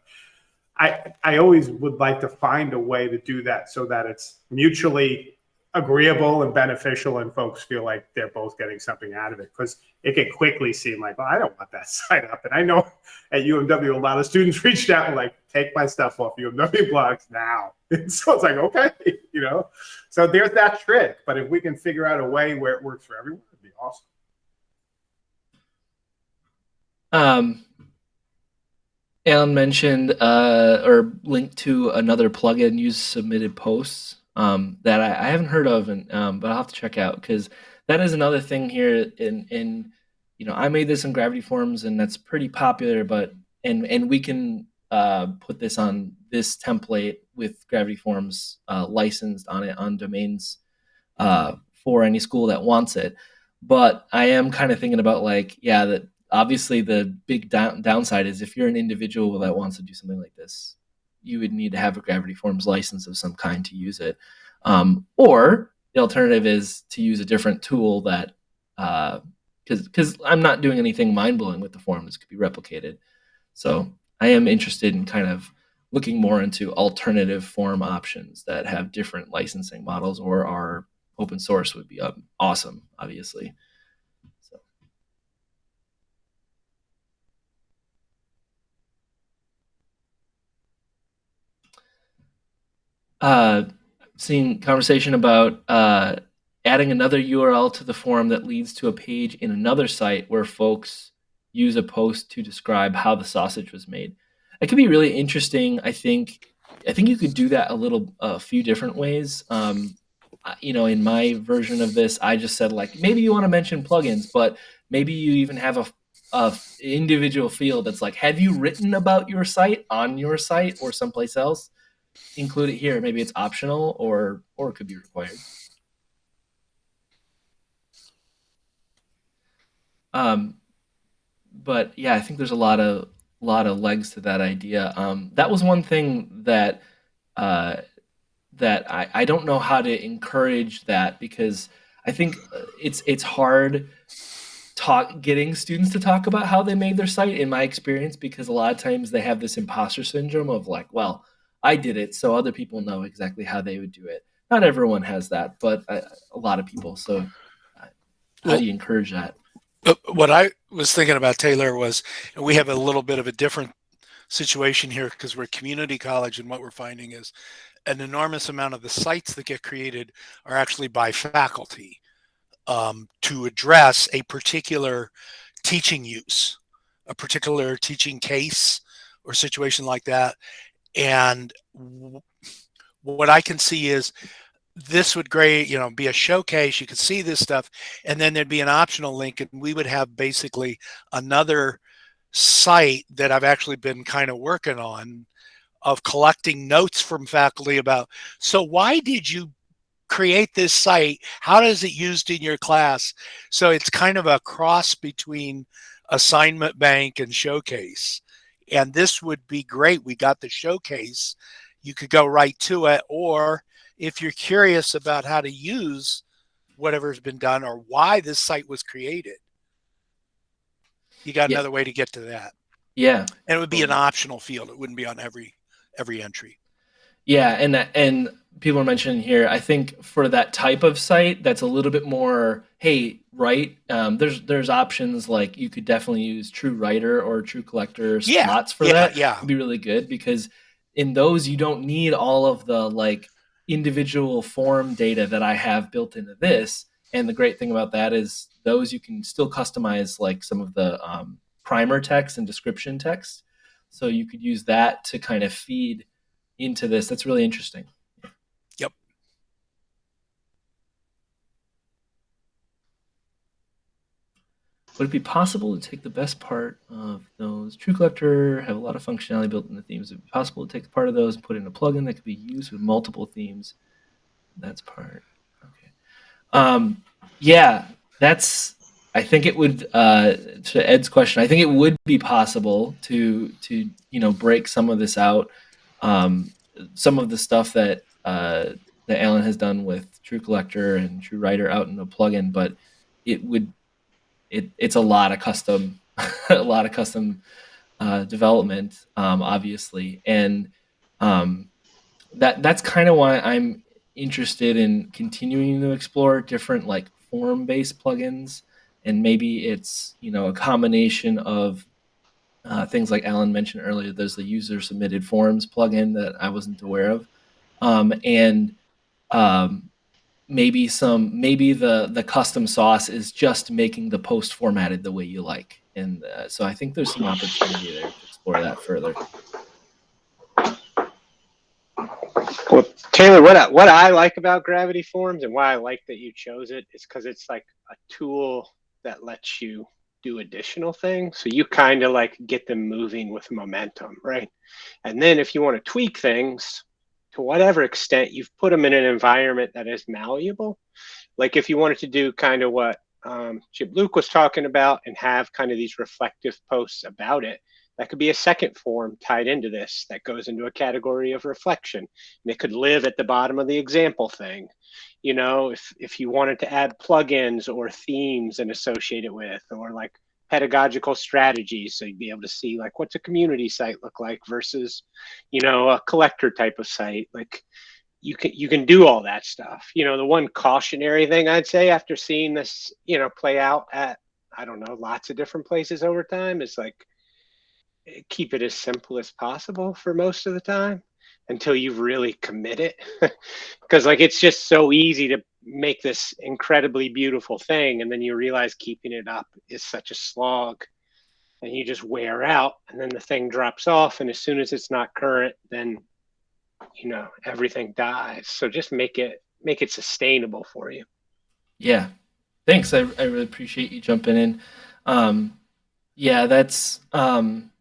I, I always would like to find a way to do that so that it's mutually agreeable and beneficial and folks feel like they're both getting something out of it because it can quickly seem like well i don't want that sign up. And i know at umw a lot of students reached out and like take my stuff off umw blogs now. And so it's like okay you know? So there's that trick but if we can figure out a way where it works for everyone it'd be awesome. Um alan mentioned uh or linked to another plugin use submitted posts um, that I, I, haven't heard of, and um, but I'll have to check out because that is another thing here. In in you know, I made this in Gravity Forms, and that's pretty popular. But and and we can uh, put this on this template with Gravity Forms uh, licensed on it on domains uh, for any school that wants it. But I am kind of thinking about like, yeah, that obviously the big down, downside is if you're an individual that wants to do something like this, you would need to have a Gravity Forms license of some kind to use it. Um, or the alternative is to use a different tool that, because uh, because I'm not doing anything mind blowing with the form. This could be replicated. So I am interested in kind of looking more into alternative form options that have different licensing models or are open source would be um, awesome, obviously. Uh, seen conversation about uh, adding another URL to the form that leads to a page in another site where folks use a post to describe how the sausage was made. It could be really interesting. I think. I think you could do that a little, a few different ways. Um, you know, in my version of this, I just said like maybe you want to mention plugins, but maybe you even have a, a individual field that's like, have you written about your site on your site or someplace else? Include it here. Maybe it's optional or or it could be required. Um, but yeah, I think there's a lot of lot of legs to that idea. Um, that was one thing that uh, that I, I don't know how to encourage that because I think uh, it's it's hard talk getting students to talk about how they made their site in my experience because a lot of times they have this imposter syndrome of like, well, I did it, so other people know exactly how they would do it. Not everyone has that, but a, a lot of people. So, how do you encourage that? Uh, what I was thinking about Taylor was we have a little bit of a different situation here because we're community college, and what we're finding is an enormous amount of the sites that get created are actually by faculty um, to address a particular teaching use, a particular teaching case or situation like that. And what I can see is this would great, you know, be a showcase. You could see this stuff, and then there'd be an optional link, and we would have basically another site that I've actually been kind of working on of collecting notes from faculty about. So why did you create this site? How does it used in your class? So it's kind of a cross between assignment bank and showcase And this would be great. We got the showcase. You could go right to it. Or if you're curious about how to use whatever's been done or why this site was created, you got Yeah. another way to get to that. Yeah. And it would be an optional field. It wouldn't be on every every entry. Yeah, and and people are mentioning here. I think for that type of site, that's a little bit more. Hey, right? Um, there's there's options like you could definitely use TRU Writer or TRU Collector Yeah, SPLOTs for yeah, that. yeah. It'd be really good because in those you don't need all of the like individual form data that I have built into this. And the great thing about that is those you can still customize like some of the um, primer text and description text. So you could use that to kind of feed into this. That's really interesting. Would it be possible to take the best part of those? TRU Collector have a lot of functionality built in the themes. Would it be possible to take part of those and put in a plugin that could be used with multiple themes? That's part. Okay. Um, yeah, that's. I think it would. Uh, to Ed's question, I think it would be possible to to you know break some of this out. Um, some of the stuff that uh, that Alan has done with TRU Collector and TRU Writer out in a plugin, but it would it it's a lot of custom a lot of custom uh, development, um, obviously, and um, that that's kind of why I'm interested in continuing to explore different like form based plugins, and maybe it's you know a combination of uh, things like Alan mentioned earlier. There's the user submitted forms plugin that I wasn't aware of, um, and um, maybe some maybe the the custom sauce is just making the post formatted the way you like, and uh, so I think there's some opportunity there to explore that further. Well, Taylor, what I, what I like about Gravity Forms and why I like that you chose it is because it's like a tool that lets you do additional things. So you kind of like get them moving with momentum, right? And then if you want to tweak things to whatever extent, you've put them in an environment that is malleable. Like if you wanted to do kind of what um, Chip Luke was talking about and have kind of these reflective posts about it, that could be a second form tied into this that goes into a category of reflection. And it could live at the bottom of the example thing. You know, if, if you wanted to add plugins or themes and associate it with, or like pedagogical strategies. So you'd be able to see like what's a community site look like versus, you know, a collector type of site. Like you can you can do all that stuff. You know, the one cautionary thing I'd say after seeing this, you know, play out at I don't know, lots of different places over time is like keep it as simple as possible for most of the time until you really commit it because like it's just so easy to make this incredibly beautiful thing and then you realize keeping it up is such a slog and you just wear out and then the thing drops off and as soon as it's not current then you know everything dies so just make it make it sustainable for you Yeah, thanks. I, I really appreciate you jumping in. Um, yeah, that's um,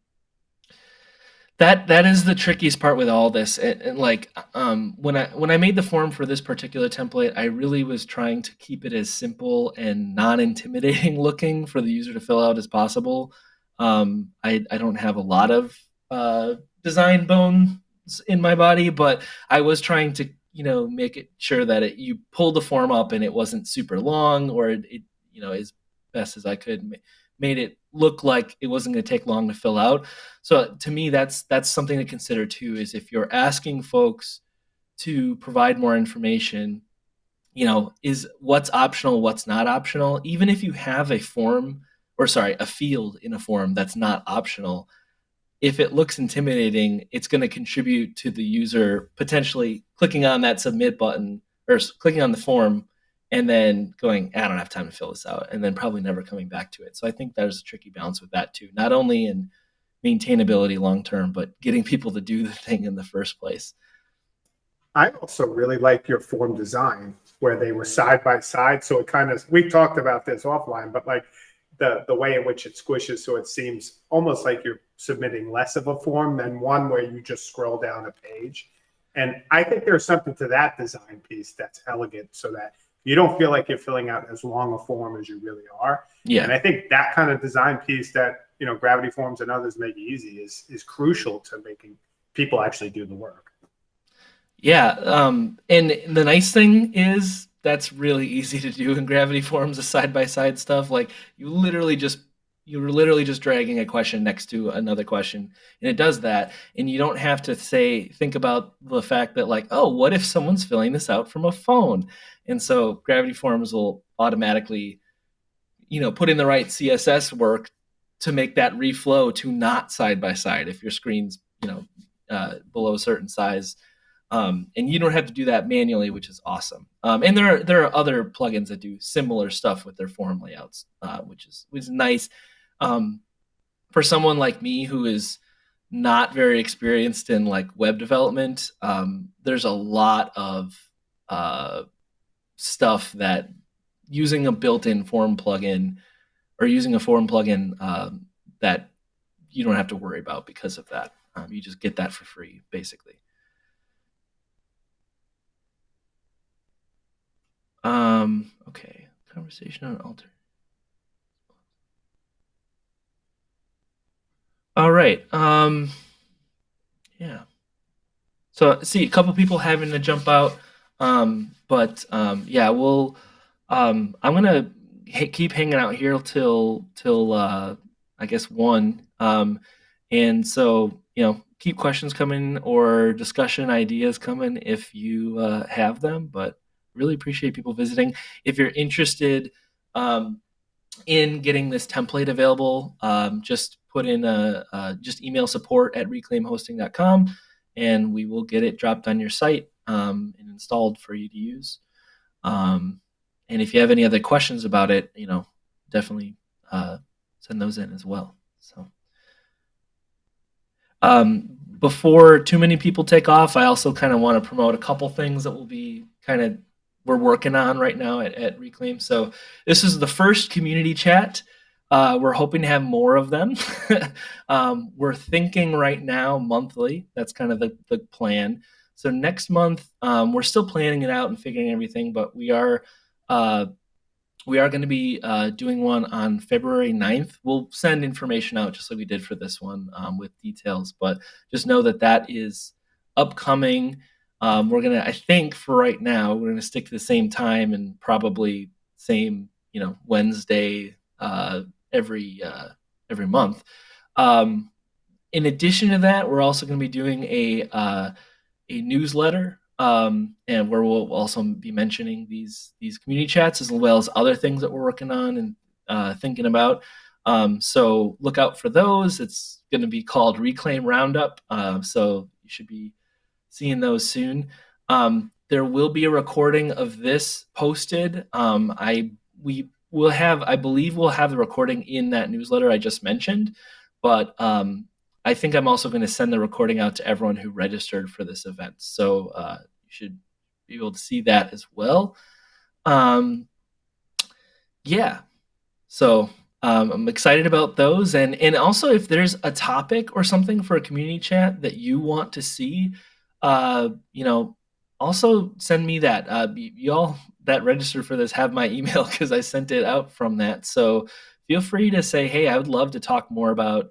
that that is the trickiest part with all this. And, and like um, when I when I made the form for this particular template, I really was trying to keep it as simple and non-intimidating looking for the user to fill out as possible. Um, I I don't have a lot of uh, design bones in my body, but I was trying to you know make it sure that it, you pulled the form up and it wasn't super long or it, it you know as best as I could ma- made it look like it wasn't going to take long to fill out. So to me, that's that's something to consider too. Is if you're asking folks to provide more information, you know, is what's optional, what's not optional. Even if you have a form or sorry, a field in a form that's not optional, if it looks intimidating, it's going to contribute to the user potentially clicking on that submit button or clicking on the form and then going, ah, I don't have time to fill this out, and then probably never coming back to it. So I think there's a tricky balance with that too, not only in maintainability long term, but getting people to do the thing in the first place. I also really like your form design where they were side by side. So it kind of, we talked about this offline, but like the, the way in which it squishes. So it seems almost like you're submitting less of a form than one where you just scroll down a page. And I think there's something to that design piece that's elegant so that you don't feel like you're filling out as long a form as you really are. Yeah. And I think that kind of design piece that you know Gravity Forms and others make easy is is crucial to making people actually do the work. Yeah. Um, and the nice thing is that's really easy to do in Gravity Forms, the side by side stuff. Like you literally just you're literally just dragging a question next to another question and it does that and you don't have to say think about the fact that like oh what if someone's filling this out from a phone and so gravity forms will automatically you know put in the right css work to make that reflow to not side by side if your screen's you know uh, below a certain size um, and you don't have to do that manually, which is awesome. Um, and there are there are other plugins that do similar stuff with their form layouts, uh, which is which is nice. Um, for someone like me who is not very experienced in like web development, um, there's a lot of uh, stuff that using a built-in form plugin or using a form plugin um, that you don't have to worry about because of that. Um, you just get that for free, basically. Um, okay. Conversation on alter. All right. Um, yeah. So see a couple people having to jump out. Um, but um, yeah, we'll. Um, I'm gonna keep hanging out here till till uh, I guess one. Um, and so you know, keep questions coming or discussion ideas coming if you uh, have them. But really appreciate people visiting. If you're interested um, in getting this template available, um, just put in a, just email support at reclaimhosting.com and we will get it dropped on your site um, and installed for you to use. Um, and if you have any other questions about it, you know, definitely uh, send those in as well. So. Um, before too many people take off, I also kind of want to promote a couple things that will be kind of we're working on right now at, at Reclaim. So this is the first community chat. Uh, we're hoping to have more of them. um, we're thinking right now monthly. That's kind of the, the plan. So next month, um, we're still planning it out and figuring everything, but we are uh, we are going to be uh, doing one on February 9th. We'll send information out just like we did for this one um, with details, but just know that that is upcoming. Um, we're gonna, I think, for right now, we're gonna stick to the same time and probably same, you know, Wednesday uh, every uh, every month. Um, in addition to that, we're also going to be doing a uh, a newsletter, um, and where we'll also be mentioning these these community chats as well as other things that we're working on and uh, thinking about. Um, so look out for those. It's going to be called Reclaim Roundup. Uh, so you should be seeing those soon. Um, there will be a recording of this posted. Um, I we will have, I believe, we'll have the recording in that newsletter I just mentioned, but um, I think I'm also going to send the recording out to everyone who registered for this event. So uh, you should be able to see that as well. Um, yeah. So um, I'm excited about those, and and also if there's a topic or something for a community chat that you want to see, uh, you know, also send me that. Uh, y'all that registered for this have my email because I sent it out from that. So feel free to say, hey, I would love to talk more about,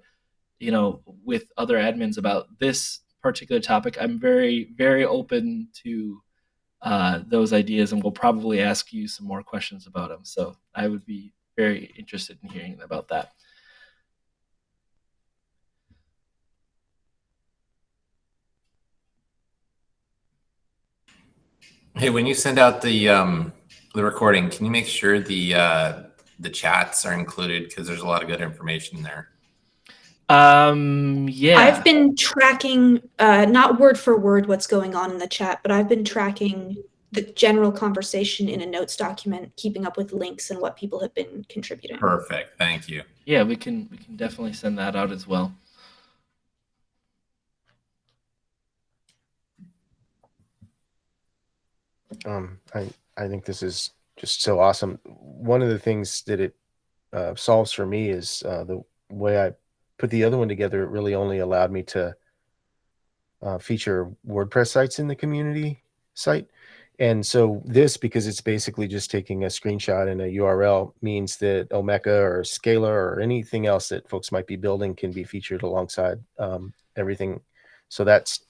you know, with other admins about this particular topic. I'm very very open to uh, those ideas, and we'll probably ask you some more questions about them. So I would be very interested in hearing about that. Hey, when you send out the um, the recording, can you make sure the uh, the chats are included because there's a lot of good information there. Um, yeah. I've been tracking, uh, not word for word what's going on in the chat, but I've been tracking the general conversation in a notes document, keeping up with links and what people have been contributing. Perfect. Thank you. Yeah, we can we can definitely send that out as well. Um, I I think this is just so awesome. One of the things that it uh, solves for me is uh, the way I put the other one together. It really only allowed me to uh, feature WordPress sites in the community site, And so this, because it's basically just taking a screenshot and a URL, means that Omeka or Scalar or anything else that folks might be building can be featured alongside um, everything. So that's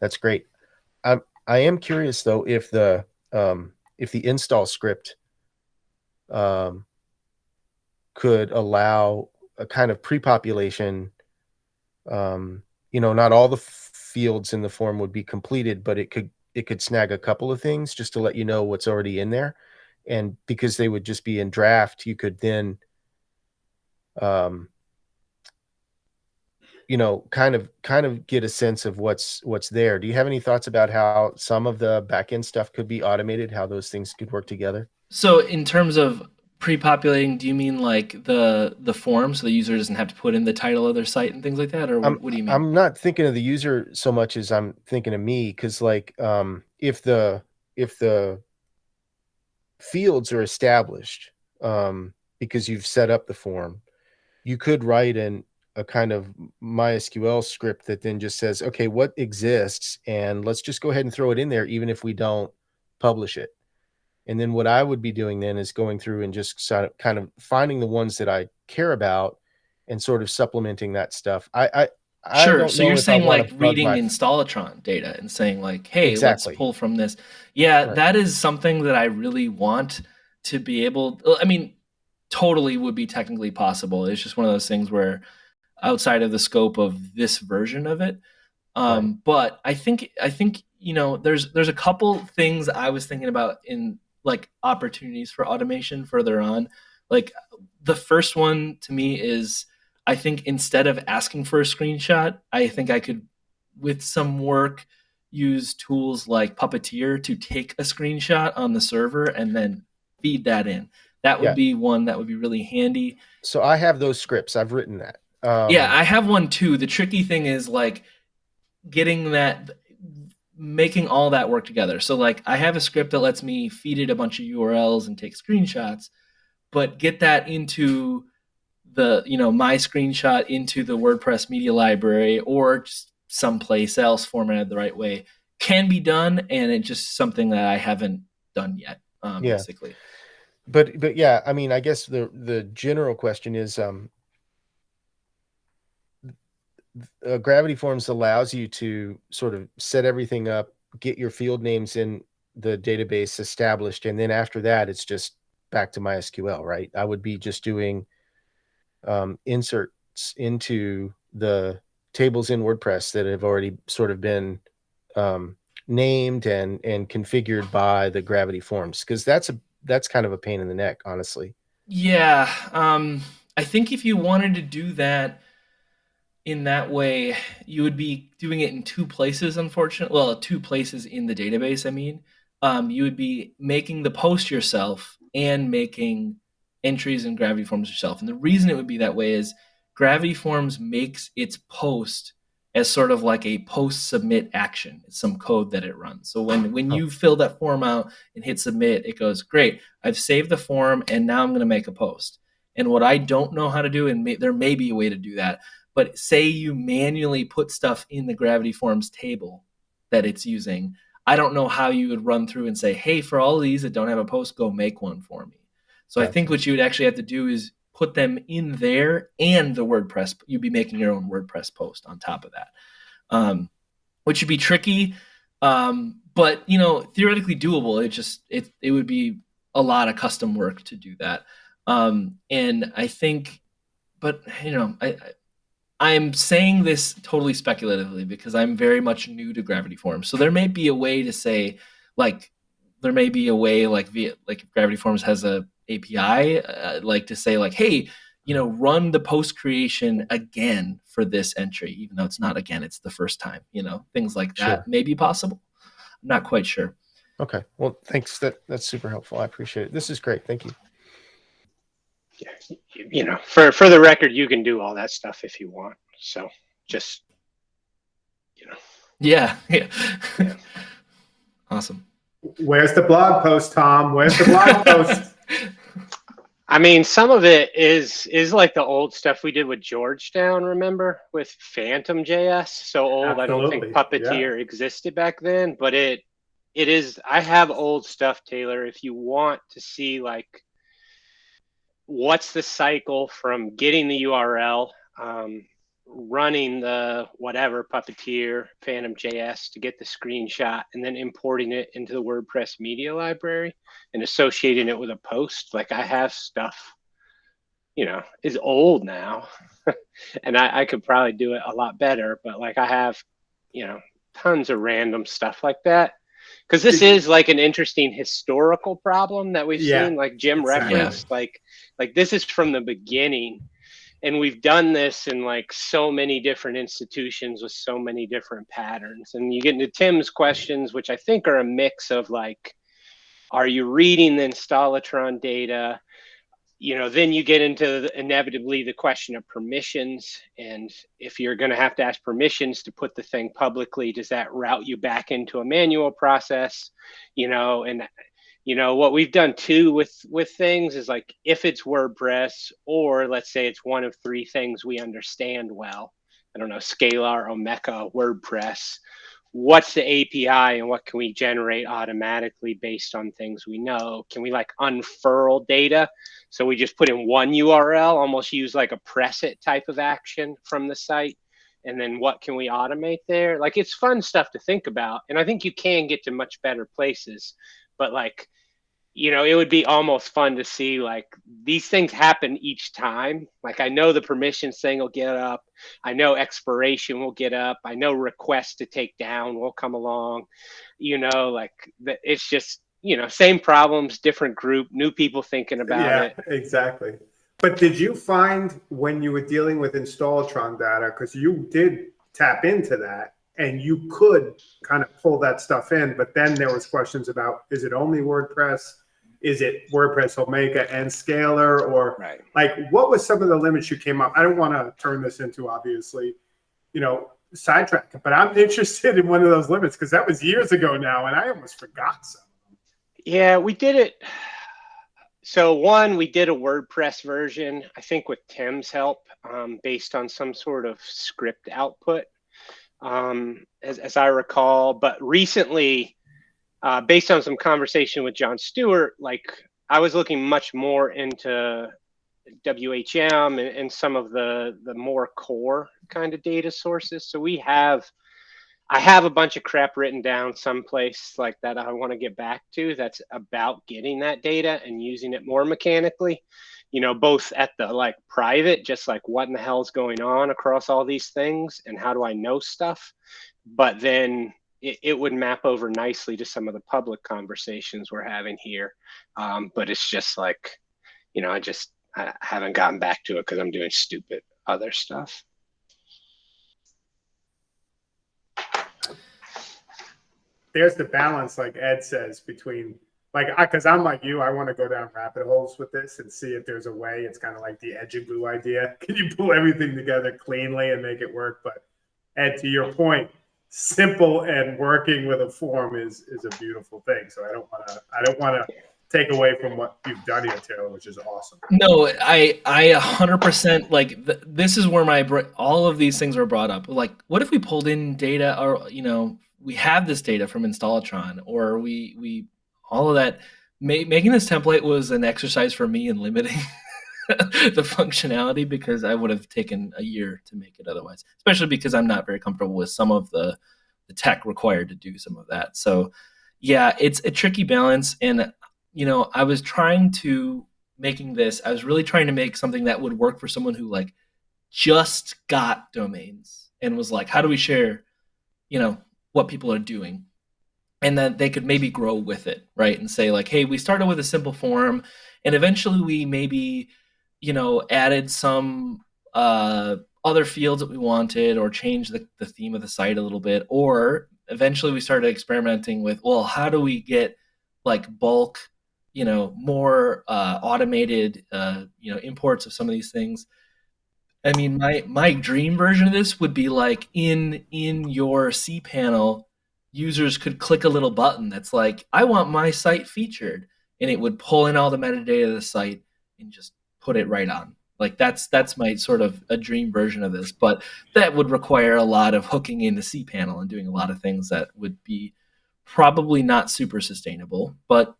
that's great. I'm I am curious though if the um, if the install script um, could allow a kind of pre-population. Um, you know, not all the fields in the form would be completed, but it could it could snag a couple of things just to let you know what's already in there, and because they would just be in draft, you could then, um, you know, kind of kind of get a sense of what's what's there. Do you have any thoughts about how some of the backend stuff could be automated? How those things could work together? So in terms of pre-populating, do you mean like the the form so the user doesn't have to put in the title of their site and things like that, or what, what do you mean? I'm not thinking of the user so much as I'm thinking of me because like um, if the if the fields are established um, because you've set up the form, you could write in a kind of MySQL script that then just says, okay, what exists, and let's just go ahead and throw it in there, even if we don't publish it. And then what I would be doing then is going through and just sort of kind of finding the ones that I care about and sort of supplementing that stuff. I, I, I sure. So you're saying like reading my- installatron data and saying like, hey, Exactly. let's pull from this. Yeah, Right. that is something that I really want to be able. I mean, totally would be technically possible. It's just one of those things where outside of the scope of this version of it. Um, But I think I think you know there's there's a couple things I was thinking about in like opportunities for automation further on. Like the first one to me is I think instead of asking for a screenshot, I think I could, with some work, use tools like Puppeteer to take a screenshot on the server and then feed that in. That would Yeah. be one that would be really handy. So I have those scripts. I've written that. Um, yeah, I have one too. The tricky thing is like getting that making all that work together. So like I have a script that lets me feed it a bunch of URLs and take screenshots, but get that into the, you know, my screenshot into the WordPress media library or just someplace else formatted the right way can be done and it's just something that I haven't done yet. Um, Yeah. basically. but but yeah, I mean, I guess the the general question is, um, uh, Gravity Forms allows you to sort of set everything up, get your field names in the database established, and then after that, it's just back to MySQL, right? I would be just doing um, inserts into the tables in WordPress that have already sort of been um, named and and configured by the Gravity Forms, because that's a that's kind of a pain in the neck, honestly. Yeah, um, I think if you wanted to do that in that way, you would be doing it in two places. Unfortunately, well, two places in the database. I mean, um, you would be making the post yourself and making entries in Gravity Forms yourself. And the reason it would be that way is Gravity Forms makes its post as sort of like a post submit action. It's some code that it runs. So when when Oh. you fill that form out and hit submit, it goes, "Great, I've saved the form and now I'm going to make a post." And what I don't know how to do, and may, there may be a way to do that, but say you manually put stuff in the Gravity Forms table that it's using. I don't know how you would run through and say, "Hey, for all of these that don't have a post, go make one for me." So I think what you would actually have to do is put them in there and the WordPress. You'd be making your own WordPress post on top of that, um, which would be tricky, um, but you know theoretically doable. It just it it would be a lot of custom work to do that, um, and I think, but you know I. I'm saying this totally speculatively because I'm very much new to Gravity Forms. So there may be a way to say, like, there may be a way like via like if Gravity Forms has a API, uh, like to say like, hey, you know, run the post creation again for this entry, even though it's not again, it's the first time. You know, things like that Sure. may be possible. I'm not quite sure. Okay. Well, thanks. That that's super helpful. I appreciate it. This is great. Thank you. You, you know, for for the record, you can do all that stuff if you want. So just you know, Yeah, yeah. awesome. Where's the blog post, Tom? Where's the blog post? I mean, some of it is is like the old stuff we did with Georgetown. Remember with Phantom JS? So old, I don't think Absolutely, Puppeteer existed back then, but it it is i have old stuff taylor if you want to see like what's the cycle from getting the url um, running the whatever puppeteer phantom js to get the screenshot and then importing it into the wordpress media library and associating it with a post. Like i have stuff you know is old now and I, I could probably do it a lot better but like i have you know tons of random stuff like that because this is like an interesting historical problem that we've Yeah, seen like jim exactly. referenced like like this is from the beginning and we've done this in like so many different institutions with so many different patterns and you get into tim's questions which i think are a mix of like are you reading the installatron data you know then you get into the, inevitably the question of permissions. And if you're going to have to ask permissions to put the thing publicly does that route you back into a manual process? You know and you know what we've done too with with things is like if it's wordpress or let's say it's one of three things we understand well i don't know scalar omeka wordpress what's the api and what can we generate automatically based on things we know? Can we like unfurl data? So we just put in one url almost use like a press it type of action from the site. And then what can we automate there? Like it's fun stuff to think about. And i think you can get to much better places. But like you know it would be almost fun to see like these things happen each time. Like i know the permissions thing will get up. I know expiration will get up. I know request to take down will come along. You know like it's just you know same problems different group new people thinking about yeah, it. exactly. But did you find when you were dealing with Installatron data, because you did tap into that and you could kind of pull that stuff in, but then there was questions about is it only WordPress? Is it WordPress Omeka and Scalar? Or right like what was some of the limits you came up? I don't want to turn this into obviously, you know, sidetrack, but I'm interested in one of those limits because that was years ago now and I almost forgot some. Yeah, we did it. So one, we did a WordPress version, I think with Tim's help, um, based on some sort of script output, um, as, as I recall. But recently, uh, based on some conversation with John Stewart, like I was looking much more into WHM and, and some of the the more core kind of data sources. So we have I have a bunch of crap written down someplace like that I want to get back to that's about getting that data and using it more mechanically. You know, both at the like private, just like what in the hell's going on across all these things and how do I know stuff? But then it, it would map over nicely to some of the public conversations we're having here. Um, but it's just like, you know, I just I haven't gotten back to it because I'm doing stupid other stuff. there's the balance, like Ed says, between like I because I'm like you, I want to go down rabbit holes with this and see if there's a way. It's kind of like the edge of glue idea. Can you pull everything together cleanly and make it work? But Ed, to your point, simple and working with a form is is a beautiful thing. So I don't want to I don't want to take away from what you've done here, Taylor, which is awesome. No, I I 100% like th- this is where my all of these things are brought up. Like what if we pulled in data or you know, we have this data from Installatron or we we all of that ma- making this template was an exercise for me in limiting the functionality because I would have taken a year to make it otherwise. Especially because I'm not very comfortable with some of the the tech required to do some of that. So yeah, it's a tricky balance and you know, I was trying to making this, I was really trying to make something that would work for someone who like just got domains and was like, how do we share, you know, what people are doing? And then they could maybe grow with it, right? And say, like, hey, we started with a simple form and eventually we maybe, you know, added some uh, other fields that we wanted or changed the, the theme of the site a little bit. Or eventually we started experimenting with, well, how do we get like bulk you know more uh, automated uh, you know imports of some of these things i mean my my dream version of this would be like in in your cpanel users could click a little button that's like i want my site featured and it would pull in all the metadata of the site and just put it right on like that's that's my sort of a dream version of this but that would require a lot of hooking in into cpanel and doing a lot of things that would be probably not super sustainable, but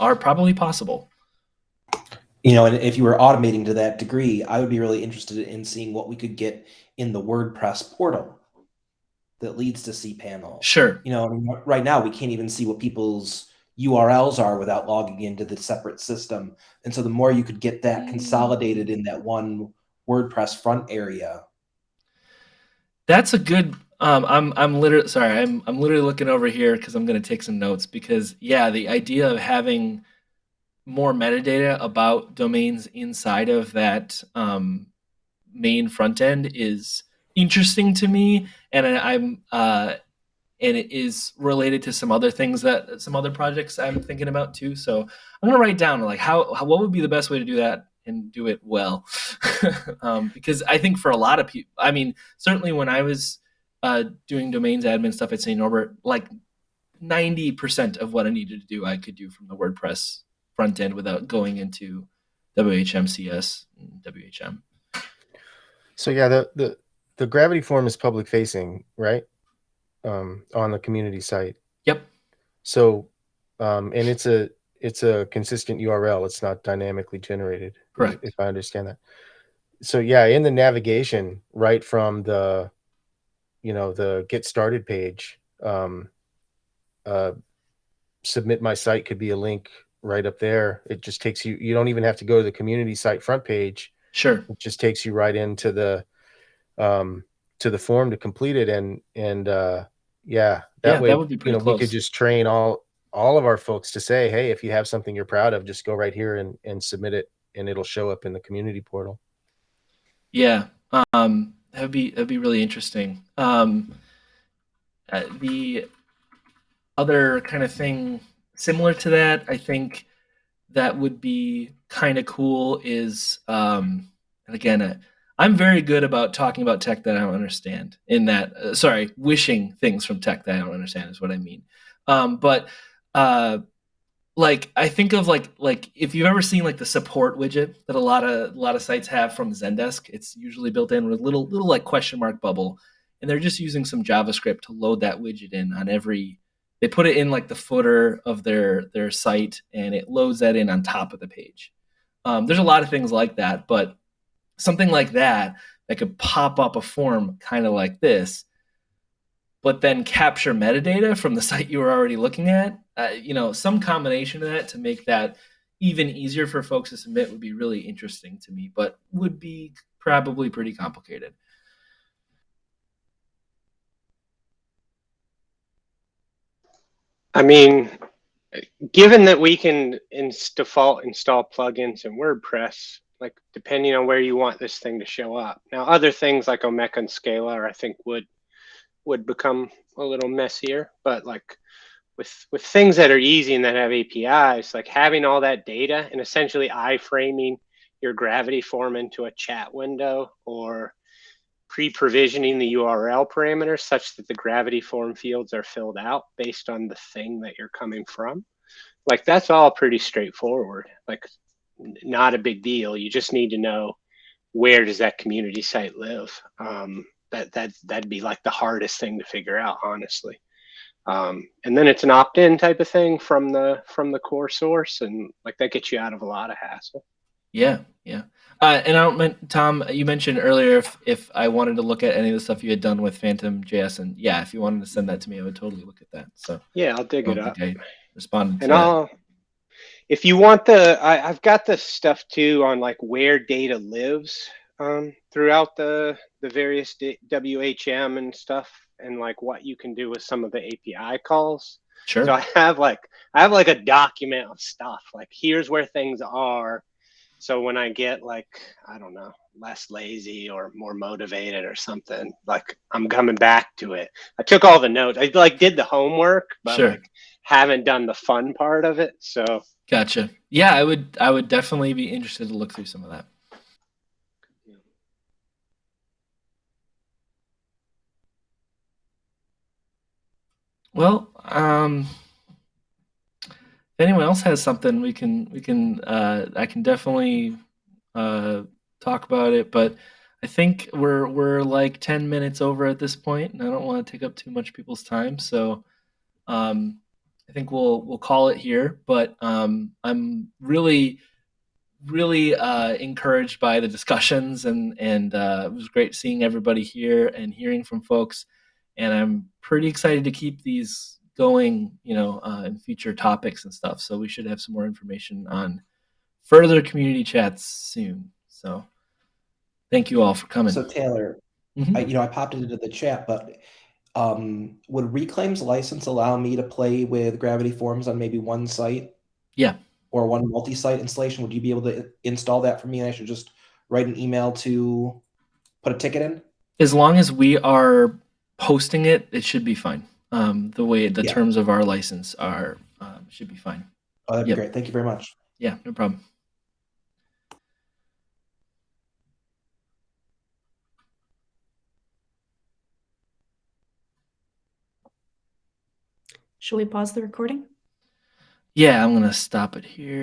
are probably possible. You know, and if you were automating to that degree, I would be really interested in seeing what we could get in the WordPress portal that leads to cPanel. Sure. You know, I mean, right now we can't even see what people's URLs are without logging into the separate system. And so the more you could get that consolidated in that one WordPress front area. That's a good um, I'm I'm literally sorry. I'm I'm literally looking over here because I'm going to take some notes because yeah, the idea of having more metadata about domains inside of that um, main front end is interesting to me, and I'm uh, and it is related to some other things that some other projects I'm thinking about too. So I'm gonna write down like how, how what would be the best way to do that and do it well, um, because I think for a lot of people, I mean, certainly when I was uh, doing domains admin stuff at St. Norbert, like 90% of what I needed to do, I could do from the WordPress front end without going into WHMCS and WHM. So yeah, the the the gravity form is public facing, right? Um, on the community site. Yep. So, um, and it's a it's a consistent URL. It's not dynamically generated. Correct. If I understand that. So yeah, in the navigation, right from the, you know, the get started page, um, uh, submit my site could be a link right up there. It just takes you. You don't even have to go to the community site front page. Sure. It just takes you right into the, um, to the form to complete it, and and uh, yeah, that Yeah, way that would be you know we could just train all all of our folks to say, hey, if you have something you're proud of, just go right here and and submit it, and it'll show up in the community portal. Yeah, um, that'd be that'd be really interesting. Um, uh, the other kind of thing similar to that, I think that would be kind of cool is, um, and again, uh, I'm very good about talking about tech that I don't understand. In that, uh, sorry, wishing things from tech that I don't understand is what I mean. Um, but uh, like I think of like like if you've ever seen like the support widget that a lot of a lot of sites have from Zendesk, it's usually built in with a little little like question mark bubble, and they're just using some JavaScript to load that widget in on every. They put it in like the footer of their their site, and it loads that in on top of the page. Um, there's a lot of things like that, but something like that that could pop up a form kind of like this but then capture metadata from the site you were already looking at. Uh, you know, some combination of that to make that even easier for folks to submit would be really interesting to me, but would be probably pretty complicated. I mean, given that we can ins- default install plugins in WordPress, like depending on where you want this thing to show up. Now, other things like Omeka and Scalar, I think would would become a little messier. But like with with things that are easy and that have APIs, like having all that data and essentially iframing your Gravity form into a chat window or pre-provisioning the URL parameters such that the Gravity form fields are filled out based on the thing that you're coming from. Like that's all pretty straightforward. Like not a big deal. You just need to know where does that community site live. Um, that that that'd be like the hardest thing to figure out, honestly. Um, and then it's an opt-in type of thing from the from the core source, and like that gets you out of a lot of hassle. Yeah, yeah. Uh, and I don't mean, Tom, you mentioned earlier if, if I wanted to look at any of the stuff you had done with Phantom JS, and yeah, if you wanted to send that to me, I would totally look at that. So Yeah, I'll dig it up. think I responded to And that. If you want the, I, I've got the stuff too on like where data lives um, throughout the the various D- WHM and stuff, and like what you can do with some of the API calls. Sure. So I have like I have like a document of stuff. Like here's where things are. So when I get like I don't know less lazy or more motivated or something, like I'm coming back to it. I took all the notes. I like did the homework, but Sure. like haven't done the fun part of it. So Gotcha. Yeah, I would I would definitely be interested to look through some of that. Well, um, if anyone else has something, we can we can uh, I can definitely uh, talk about it. But I think we're we're like ten minutes over at this point, and I don't want to take up too much people's time. So, um, I think we'll we'll call it here. But um, I'm really really uh, encouraged by the discussions and and uh, it was great seeing everybody here and hearing from folks. And I'm pretty excited to keep these going, you know, uh, in future topics and stuff. So we should have some more information on further community chats soon. So thank you all for coming. So Taylor, Mhm. I, you know, I popped it into the chat, but um, would Reclaim's license allow me to play with Gravity Forms on maybe one site yeah. or one multi-site installation? Would you be able to install that for me? And I should just write an email to put a ticket in. As long as we are posting it, it should be fine. Um, the way the Yeah. terms of our license are um, should be fine. Oh, that'd Yep. be great. Thank you very much. Yeah, no problem. Shall we pause the recording? Yeah, I'm gonna stop it here.